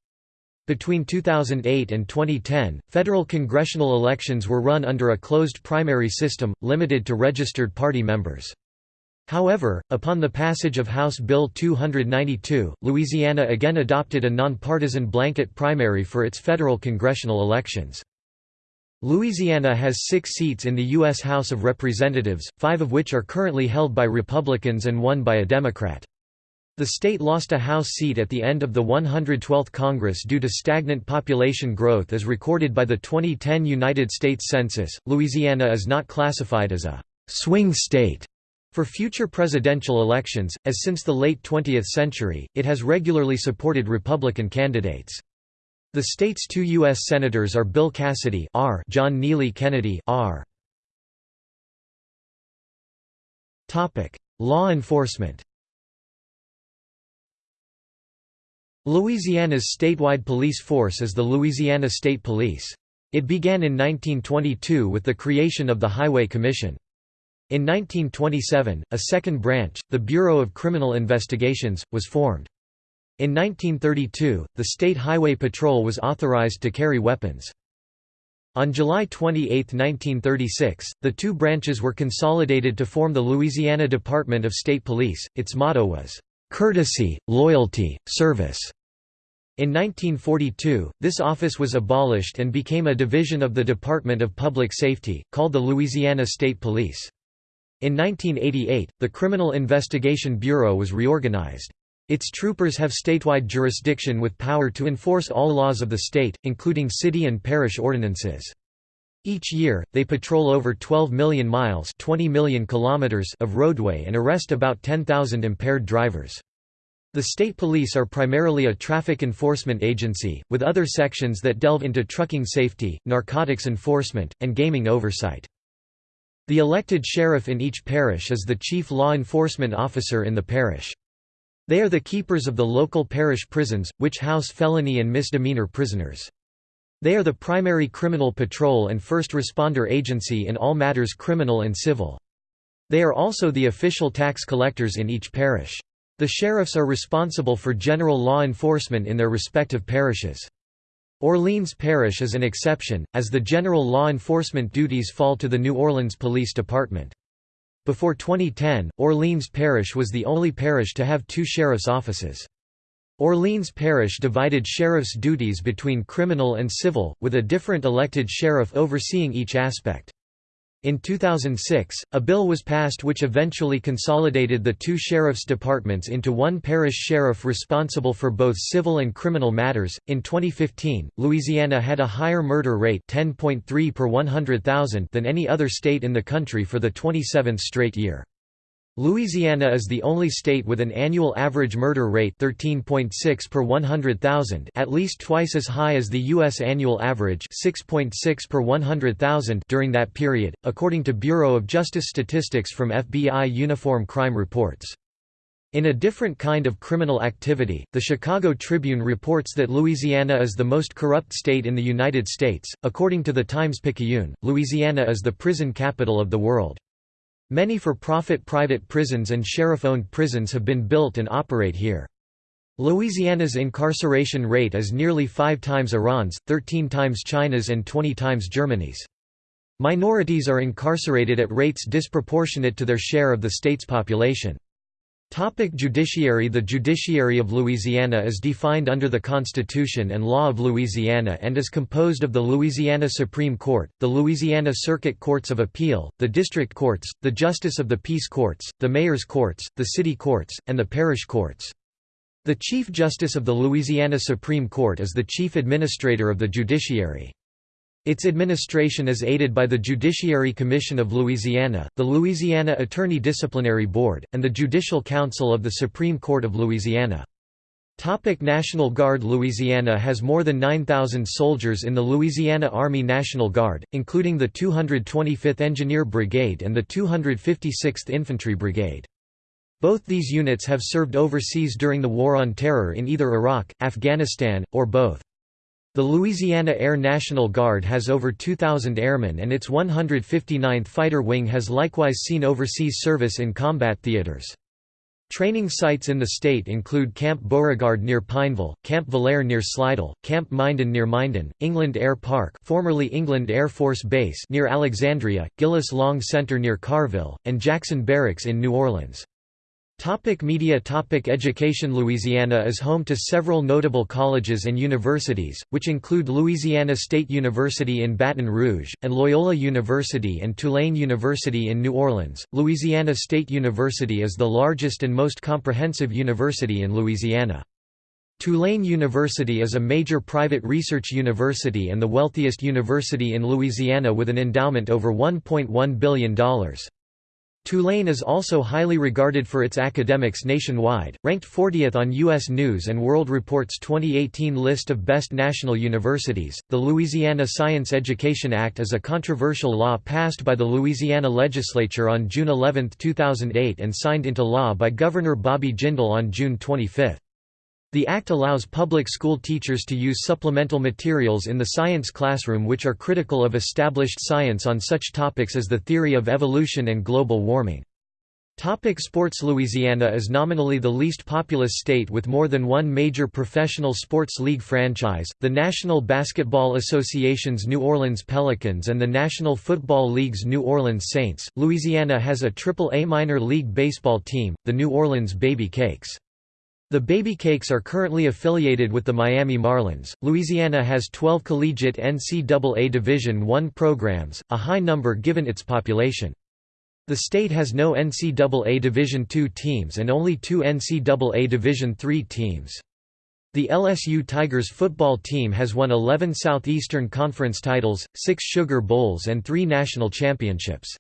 S1: Between 2008 and 2010, federal congressional elections were run under a closed primary system, limited to registered party members. However, upon the passage of House Bill 292, Louisiana again adopted a nonpartisan blanket primary for its federal congressional elections. Louisiana has six seats in the U.S. House of Representatives, five of which are currently held by Republicans and one by a Democrat. The state lost a House seat at the end of the 112th Congress due to stagnant population growth as recorded by the 2010 United States Census. Louisiana is not classified as a swing state for future presidential elections, as since the late 20th century, it has regularly supported Republican candidates. The state's two U.S. Senators are Bill Cassidy R. John Neely Kennedy R. Law enforcement Louisiana's statewide police force is the Louisiana State Police. It began in 1922 with the creation of the Highway Commission. In 1927, a second branch, the Bureau of Criminal Investigations, was formed. In 1932, the State Highway Patrol was authorized to carry weapons. On July 28, 1936, the two branches were consolidated to form the Louisiana Department of State Police. Its motto was, "...courtesy, loyalty, service." In 1942, this office was abolished and became a division of the Department of Public Safety, called the Louisiana State Police. In 1988, the Criminal Investigation Bureau was reorganized. Its troopers have statewide jurisdiction with power to enforce all laws of the state, including city and parish ordinances. Each year, they patrol over 12 million miles 20 million kilometers of roadway and arrest about 10,000 impaired drivers. The state police are primarily a traffic enforcement agency, with other sections that delve into trucking safety, narcotics enforcement, and gaming oversight. The elected sheriff in each parish is the chief law enforcement officer in the parish. They are the keepers of the local parish prisons, which house felony and misdemeanor prisoners. They are the primary criminal patrol and first responder agency in all matters criminal and civil. They are also the official tax collectors in each parish. The sheriffs are responsible for general law enforcement in their respective parishes. Orleans Parish is an exception, as the general law enforcement duties fall to the New Orleans Police Department. Before 2010, Orleans Parish was the only parish to have two sheriff's offices. Orleans Parish divided sheriff's duties between criminal and civil, with a different elected sheriff overseeing each aspect. In 2006, a bill was passed which eventually consolidated the two sheriff's departments into one parish sheriff responsible for both civil and criminal matters. In 2015, Louisiana had a higher murder rate 10.3 per 100,000 than any other state in the country for the 27th straight year. Louisiana is the only state with an annual average murder rate 13.6 per 100,000 at least twice as high as the U.S. annual average 6.6 per 100,000 during that period, according to Bureau of Justice statistics from FBI Uniform Crime Reports. In a different kind of criminal activity, the Chicago Tribune reports that Louisiana is the most corrupt state in the United States. According to the Times-Picayune, Louisiana is the prison capital of the world. Many for-profit private prisons and sheriff-owned prisons have been built and operate here. Louisiana's incarceration rate is nearly five times Iran's, 13 times China's and 20 times Germany's. Minorities are incarcerated at rates disproportionate to their share of the state's population. Topic judiciary The judiciary of Louisiana is defined under the Constitution and law of Louisiana and is composed of the Louisiana Supreme Court, the Louisiana Circuit Courts of Appeal, the District Courts, the Justice of the Peace Courts, the Mayor's Courts, the City Courts, and the Parish Courts. The Chief Justice of the Louisiana Supreme Court is the chief administrator of the judiciary. Its administration is aided by the Judiciary Commission of Louisiana, the Louisiana Attorney Disciplinary Board, and the Judicial Council of the Supreme Court of Louisiana. Topic National Guard Louisiana has more than 9,000 soldiers in the Louisiana Army National Guard, including the 225th Engineer Brigade and the 256th Infantry Brigade. Both these units have served overseas during the War on Terror in either Iraq, Afghanistan, or both. The Louisiana Air National Guard has over 2,000 airmen and its 159th Fighter Wing has likewise seen overseas service in combat theaters. Training sites in the state include Camp Beauregard near Pineville, Camp Villere near Slidell, Camp Minden near Minden, England Air Park formerly England Air Force Base near Alexandria, Gillis Long Center near Carville, and Jackson Barracks in New Orleans. Topic media Topic Education Louisiana is home to several notable colleges and universities, which include Louisiana State University in Baton Rouge, and Loyola University and Tulane University in New Orleans. Louisiana State University is the largest and most comprehensive university in Louisiana. Tulane University is a major private research university and the wealthiest university in Louisiana with an endowment over $1.1 billion. Tulane is also highly regarded for its academics nationwide, ranked 40th on U.S. News World Report's 2018 list of best national universities. The Louisiana Science Education Act is a controversial law passed by the Louisiana legislature on June 11, 2008 and signed into law by Governor Bobby Jindal on June 25. The Act allows public school teachers to use supplemental materials in the science classroom which are critical of established science on such topics as the theory of evolution and global warming. Topic sports Louisiana is nominally the least populous state with more than one major professional sports league franchise, the National Basketball Association's New Orleans Pelicans and the National Football League's New Orleans Saints. Louisiana has a triple A minor league baseball team, the New Orleans Baby Cakes. The Baby Cakes are currently affiliated with the Miami Marlins. Louisiana has 12 collegiate NCAA Division I programs, a high number given its population. The state has no NCAA Division II teams and only two NCAA Division III teams. The LSU Tigers football team has won 11 Southeastern Conference titles, 6 Sugar Bowls and 3 national championships.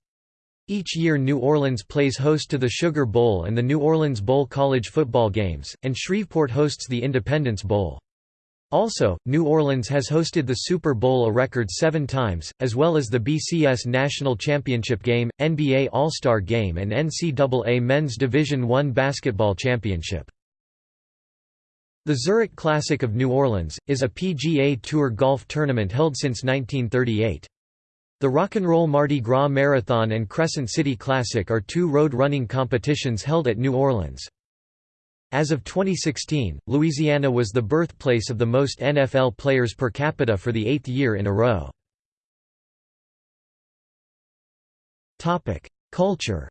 S1: Each year New Orleans plays host to the Sugar Bowl and the New Orleans Bowl college football games, and Shreveport hosts the Independence Bowl. Also, New Orleans has hosted the Super Bowl a record seven times, as well as the BCS National Championship Game, NBA All-Star Game and NCAA Men's Division I Basketball Championship. The Zurich Classic of New Orleans, is a PGA Tour golf tournament held since 1938. The Rock and Roll Mardi Gras Marathon and Crescent City Classic are two road running competitions held at New Orleans. As of 2016, Louisiana was the birthplace of the most NFL players per capita for the eighth year in a row. Culture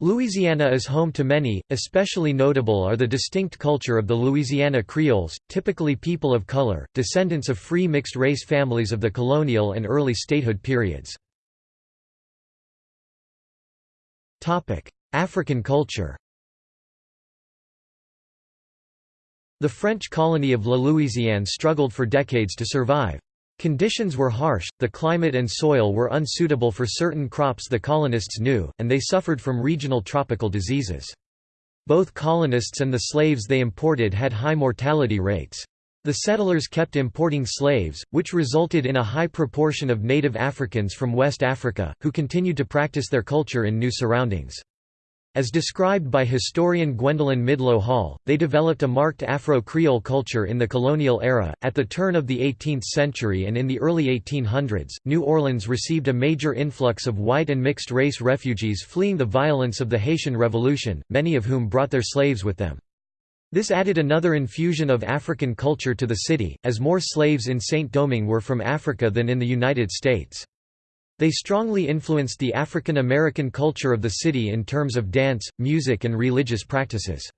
S1: Louisiana is home to many, especially notable are the distinct culture of the Louisiana Creoles, typically people of color, descendants of free mixed-race families of the colonial and early statehood periods. African culture The French colony of La Louisiane struggled for decades to survive. Conditions were harsh, the climate and soil were unsuitable for certain crops the colonists knew, and they suffered from regional tropical diseases. Both colonists and the slaves they imported had high mortality rates. The settlers kept importing slaves, which resulted in a high proportion of native Africans from West Africa, who continued to practice their culture in new surroundings. As described by historian Gwendolyn Midlo Hall, they developed a marked Afro-Creole culture in the colonial era. At the turn of the 18th century and in the early 1800s, New Orleans received a major influx of white and mixed race refugees fleeing the violence of the Haitian Revolution, many of whom brought their slaves with them. This added another infusion of African culture to the city, as more slaves in Saint-Domingue were from Africa than in the United States. They strongly influenced the African American culture of the city in terms of dance, music and religious practices.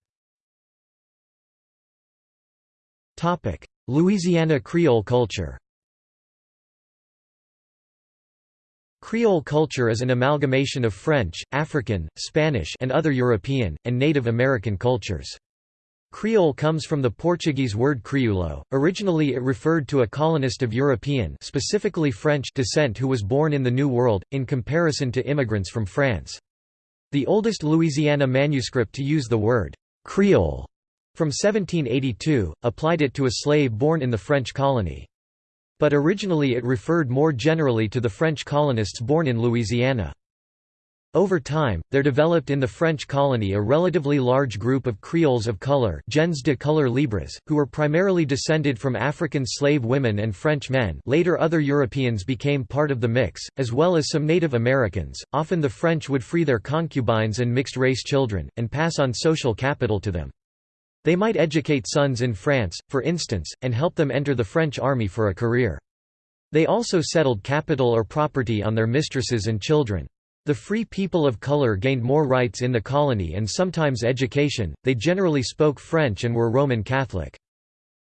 S1: Louisiana Creole culture Creole culture is an amalgamation of French, African, Spanish and other European, and Native American cultures. Creole comes from the Portuguese word crioulo. Originally it referred to a colonist of European specifically French descent who was born in the New World, in comparison to immigrants from France. The oldest Louisiana manuscript to use the word «Creole» from 1782, applied it to a slave born in the French colony. But originally it referred more generally to the French colonists born in Louisiana. Over time, there developed in the French colony a relatively large group of Creoles of color gens de couleur libres, who were primarily descended from African slave women and French men later other Europeans became part of the mix, as well as some Native Americans. Often the French would free their concubines and mixed-race children, and pass on social capital to them. They might educate sons in France, for instance, and help them enter the French army for a career. They also settled capital or property on their mistresses and children. The free people of color gained more rights in the colony and sometimes education, they generally spoke French and were Roman Catholic.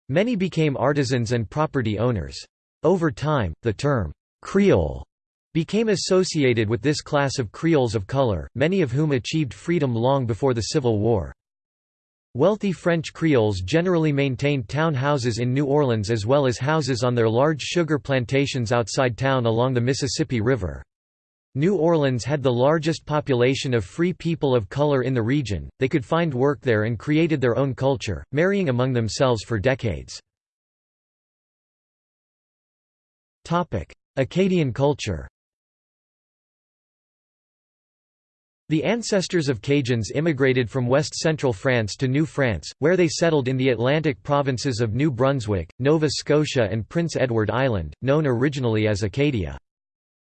S1: Many became artisans and property owners. Over time, the term, Creole, became associated with this class of Creoles of color, many of whom achieved freedom long before the Civil War. Wealthy French Creoles generally maintained town houses in New Orleans as well as houses on their large sugar plantations outside town along the Mississippi River. New Orleans had the largest population of free people of color in the region, they could find work there and created their own culture, marrying among themselves for decades. Acadian culture The ancestors of Cajuns immigrated from west-central France to New France, where they settled in the Atlantic provinces of New Brunswick, Nova Scotia and Prince Edward Island, known originally as Acadia.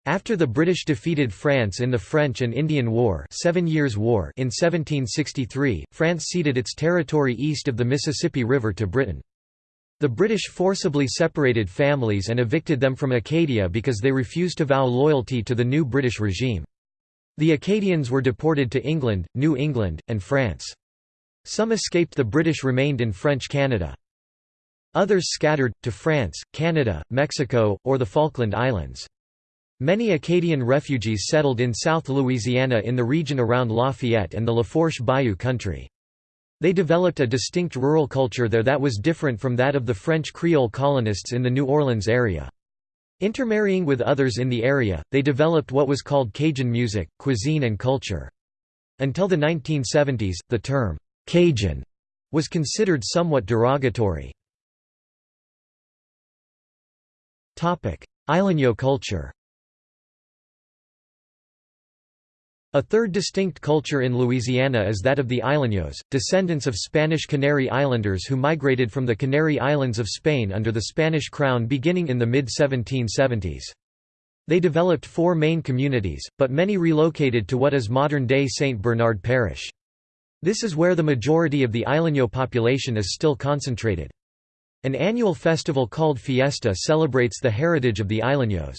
S1: After the British defeated France in the French and Indian War, Seven Years' War in 1763, France ceded its territory east of the Mississippi River to Britain. The British forcibly separated families and evicted them from Acadia because they refused to vow loyalty to the new British regime. The Acadians were deported to England, New England, and France. Some escaped the British remained in French Canada. Others scattered, to France, Canada, Mexico, or the Falkland Islands. Many Acadian refugees settled in South Louisiana in the region around Lafayette and the Lafourche Bayou country. They developed a distinct rural culture there that was different from that of the French Creole colonists in the New Orleans area. Intermarrying with others in the area, they developed what was called Cajun music, cuisine and culture. Until the 1970s, the term, Cajun, was considered somewhat derogatory. Isleño culture A third distinct culture in Louisiana is that of the Isleños, descendants of Spanish Canary Islanders who migrated from the Canary Islands of Spain under the Spanish crown beginning in the mid-1770s. They developed four main communities, but many relocated to what is modern-day St. Bernard Parish. This is where the majority of the Isleño population is still concentrated. An annual festival called Fiesta celebrates the heritage of the Isleños.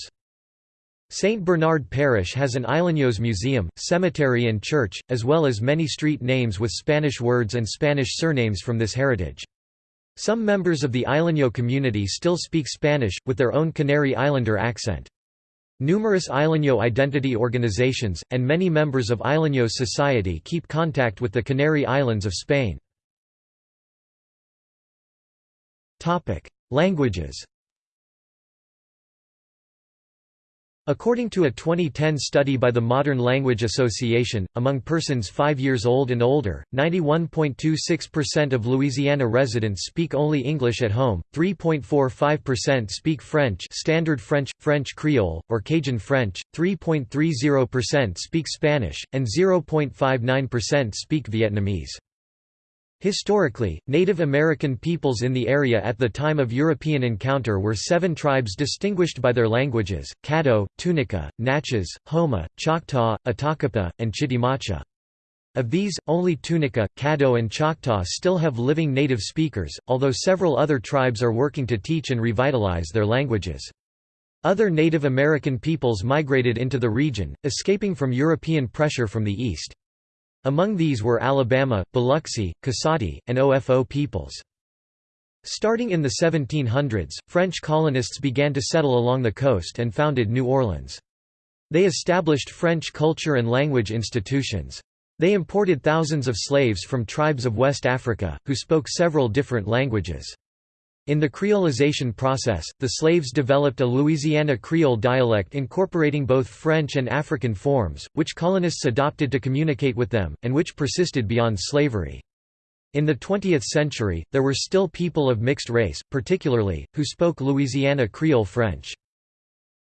S1: St. Bernard Parish has an Isleños museum, cemetery and church, as well as many street names with Spanish words and Spanish surnames from this heritage. Some members of the Isleño community still speak Spanish, with their own Canary Islander accent. Numerous Isleño identity organizations, and many members of Isleños society keep contact with the Canary Islands of Spain. Languages According to a 2010 study by the Modern Language Association, among persons 5 years old and older, 91.26% of Louisiana residents speak only English at home, 3.45% speak French Standard French, French Creole, or Cajun French, 3.30% speak Spanish, and 0.59% speak Vietnamese. Historically, Native American peoples in the area at the time of European encounter were seven tribes distinguished by their languages, Caddo, Tunica, Natchez, Houma, Choctaw, Atakapa, and Chitimacha. Of these, only Tunica, Caddo and Choctaw still have living native speakers, although several other tribes are working to teach and revitalize their languages. Other Native American peoples migrated into the region, escaping from European pressure from the east. Among these were Alabama, Biloxi, Koasati, and OFO peoples. Starting in the 1700s, French colonists began to settle along the coast and founded New Orleans. They established French culture and language institutions. They imported thousands of slaves from tribes of West Africa, who spoke several different languages. In the creolization process, the slaves developed a Louisiana Creole dialect incorporating both French and African forms, which colonists adopted to communicate with them, and which persisted beyond slavery. In the 20th century, there were still people of mixed race, particularly, who spoke Louisiana Creole French.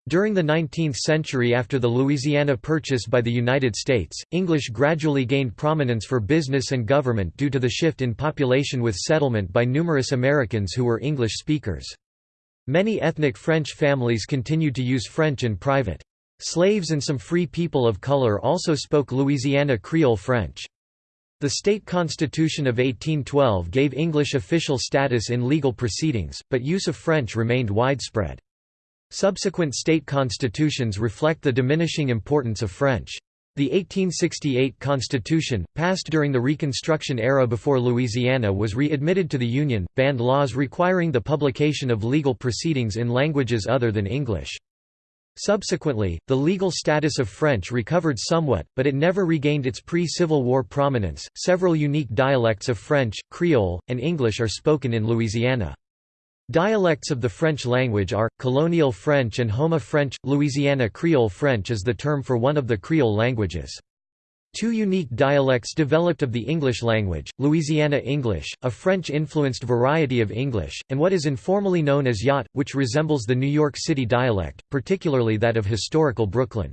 S1: During the 19th century after the Louisiana Purchase by the United States, English gradually gained prominence for business and government due to the shift in population with settlement by numerous Americans who were English speakers. Many ethnic French families continued to use French in private. Slaves and some free people of color also spoke Louisiana Creole French. The state constitution of 1812 gave English official status in legal proceedings, but use of French remained widespread. Subsequent state constitutions reflect the diminishing importance of French. The 1868 Constitution, passed during the Reconstruction era before Louisiana was readmitted to the Union, banned laws requiring the publication of legal proceedings in languages other than English. Subsequently, the legal status of French recovered somewhat, but it never regained its pre-Civil War prominence. Several unique dialects of French, Creole, and English are spoken in Louisiana. Dialects of the French language are, Colonial French and Houma French. Louisiana Creole French is the term for one of the Creole languages. Two unique dialects developed of the English language, Louisiana English, a French-influenced variety of English, and what is informally known as Yat, which resembles the New York City dialect, particularly that of historical Brooklyn.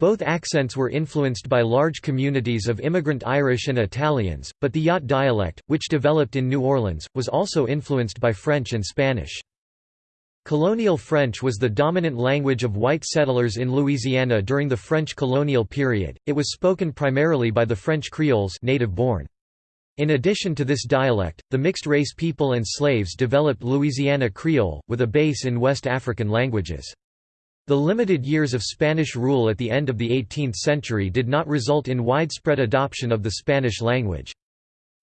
S1: Both accents were influenced by large communities of immigrant Irish and Italians, but the Yat dialect, which developed in New Orleans, was also influenced by French and Spanish. Colonial French was the dominant language of white settlers in Louisiana during the French colonial period. It was spoken primarily by the French Creoles native-born. In addition to this dialect, the mixed-race people and slaves developed Louisiana Creole, with a base in West African languages. The limited years of Spanish rule at the end of the 18th century did not result in widespread adoption of the Spanish language.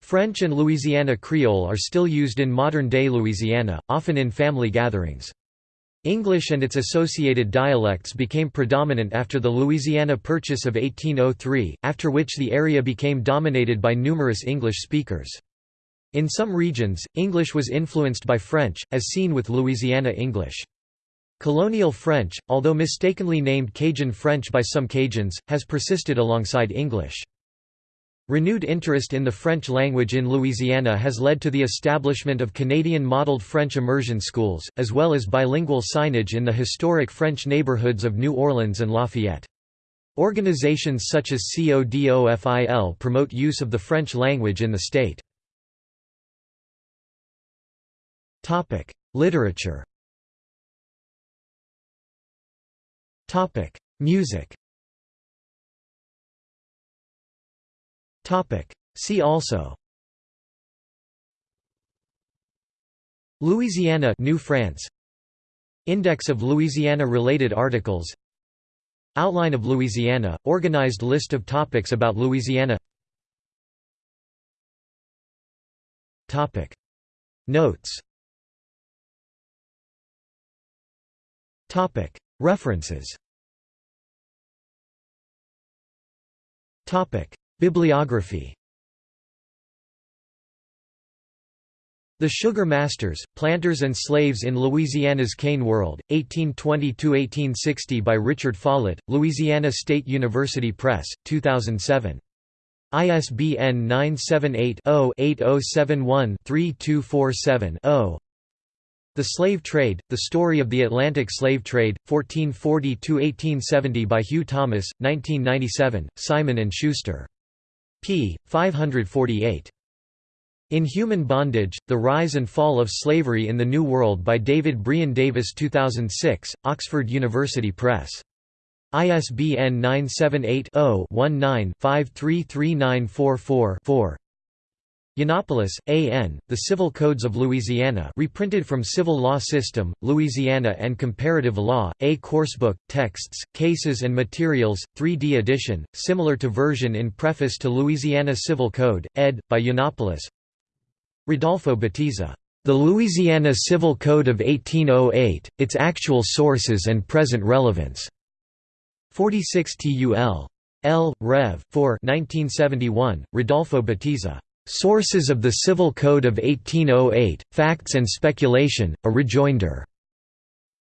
S1: French and Louisiana Creole are still used in modern-day Louisiana, often in family gatherings. English and its associated dialects became predominant after the Louisiana Purchase of 1803, after which the area became dominated by numerous English speakers. In some regions, English was influenced by French, as seen with Louisiana English. Colonial French, although mistakenly named Cajun French by some Cajuns, has persisted alongside English. Renewed interest in the French language in Louisiana has led to the establishment of Canadian-modeled French immersion schools, as well as bilingual signage in the historic French neighborhoods of New Orleans and Lafayette. Organizations such as CODOFIL promote use of the French language in the state. Literature Topic: Music. Topic: See also. Louisiana, New France. Index of Louisiana-related articles. Outline of Louisiana, organized list of topics about Louisiana. Topic: Notes. Topic: References. Bibliography. The Sugar Masters, Planters and Slaves in Louisiana's Cane World, 1820–1860 by Richard Follett, Louisiana State University Press, 2007. ISBN 978 0 8071 3247 0 the Slave Trade, The Story of the Atlantic Slave Trade, 1440–1870 by Hugh Thomas, 1997, Simon & Schuster. p. 548. In Human Bondage, The Rise and Fall of Slavery in the New World by David Brion Davis 2006, Oxford University Press. ISBN 978 0 19 533944 4. Yiannopoulos, A. N., The Civil Codes of Louisiana reprinted from Civil Law System, Louisiana and Comparative Law, A Coursebook, Texts, Cases and Materials, 3D edition, similar to version in Preface to Louisiana Civil Code, ed. by Yiannopoulos Rodolfo Batiza, "'The Louisiana Civil Code of 1808, Its Actual Sources and Present Relevance' 46 TUL. L. Rev. 4 1971, Rodolfo Batiza. Sources of the Civil Code of 1808, Facts and Speculation, a Rejoinder.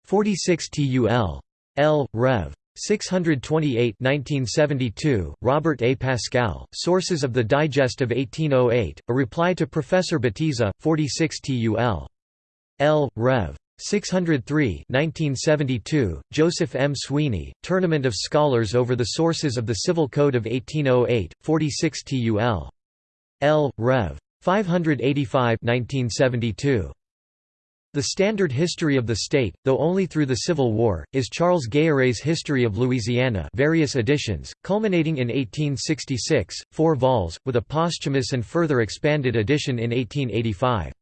S1: 46 TUL. L. Rev. 628 1972, Robert A. Pascal, Sources of the Digest of 1808, a reply to Professor Batiza, 46 TUL. L. Rev. 603 1972, Joseph M. Sweeney, Tournament of Scholars over the Sources of the Civil Code of 1808, 46 TUL. L. Rev. 585 1972. The standard history of the state, though only through the Civil War, is Charles Gayarré's History of Louisiana various editions, culminating in 1866, four vols, with a posthumous and further expanded edition in 1885.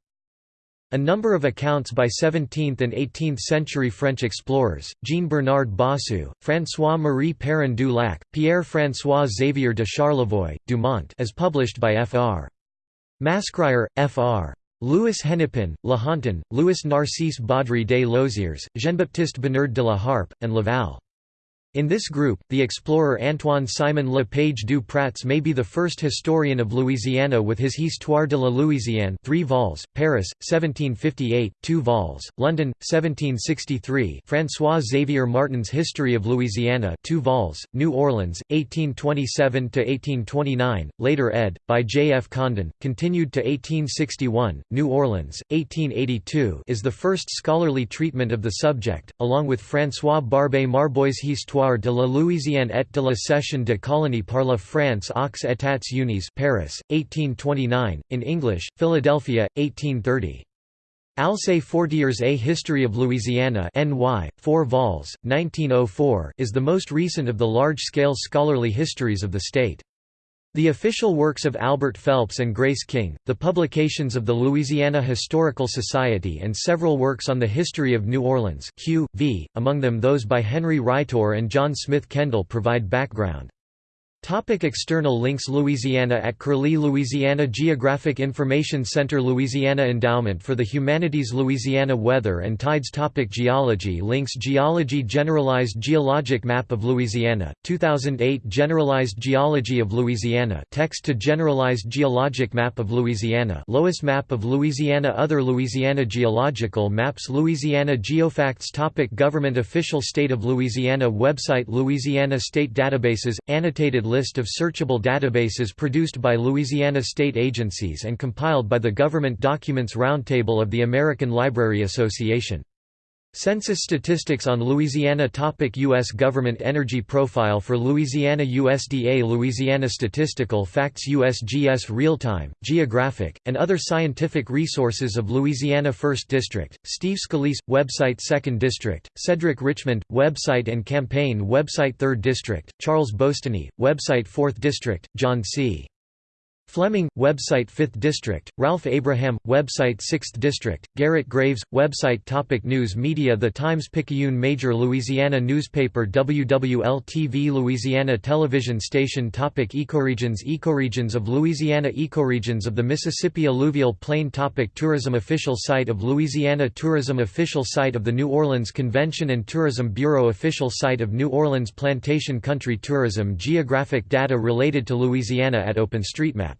S1: A number of accounts by 17th and 18th century French explorers, Jean-Bernard Bossu, François-Marie Perrin du Lac, Pierre-François Xavier de Charlevoix, Dumont as published by Fr. Mascrier, Fr. Louis Hennepin, La Hontan, Louis Narcisse Baudry des Loziers, Jean-Baptiste Bernard de la Harpe, and Laval. In this group, the explorer Antoine Simon Le Page du Pratz may be the first historian of Louisiana with his Histoire de la Louisiane 3 vols, Paris, 1758, 2 vols, London, 1763 François Xavier Martin's History of Louisiana 2 vols, New Orleans, 1827–1829, later ed. by J. F. Condon, continued to 1861, New Orleans, 1882 is the first scholarly treatment of the subject, along with François Barbé Marbois' Histoire de la Louisiane et de la cession de colonies par la France aux États-Unis Paris, 1829, in English, Philadelphia, 1830. Alcée Fortier's A History of Louisiana NY, 4 vols, 1904 is the most recent of the large-scale scholarly histories of the state. The official works of Albert Phelps and Grace King, the publications of the Louisiana Historical Society and several works on the history of New Orleans Q. v., among them those by Henry Rightor and John Smith Kendall provide background. Topic external links Louisiana at Curlie Louisiana Geographic Information Center Louisiana Endowment for the Humanities Louisiana Weather and Tides Topic Geology Links Geology Generalized Geologic Map of Louisiana, 2008 Generalized Geology of Louisiana Text to Generalized Geologic Map of Louisiana Loess Map of Louisiana Other Louisiana Geological Maps Louisiana Geofacts Topic Government Official State of Louisiana Website Louisiana State Databases, annotated list of searchable databases produced by Louisiana state agencies and compiled by the Government Documents Roundtable of the American Library Association. Census statistics on Louisiana Topic U.S. Government Energy Profile for Louisiana USDA Louisiana Statistical Facts USGS Real-Time, Geographic, and other scientific resources of Louisiana 1st District, Steve Scalise, website 2nd District, Cedric Richmond, website and campaign website 3rd District, Charles Boustany, website 4th District, John C. Fleming, website 5th District, Ralph Abraham, website 6th District, Garrett Graves, website Topic News Media The Times-Picayune Major Louisiana newspaper WWL-TV Louisiana television station Topic Ecoregions Ecoregions of Louisiana Ecoregions of the Mississippi Alluvial Plain Topic Tourism Official site of Louisiana Tourism Official site of the New Orleans Convention and Tourism Bureau Official site of New Orleans Plantation Country Tourism Geographic data related to Louisiana at OpenStreetMap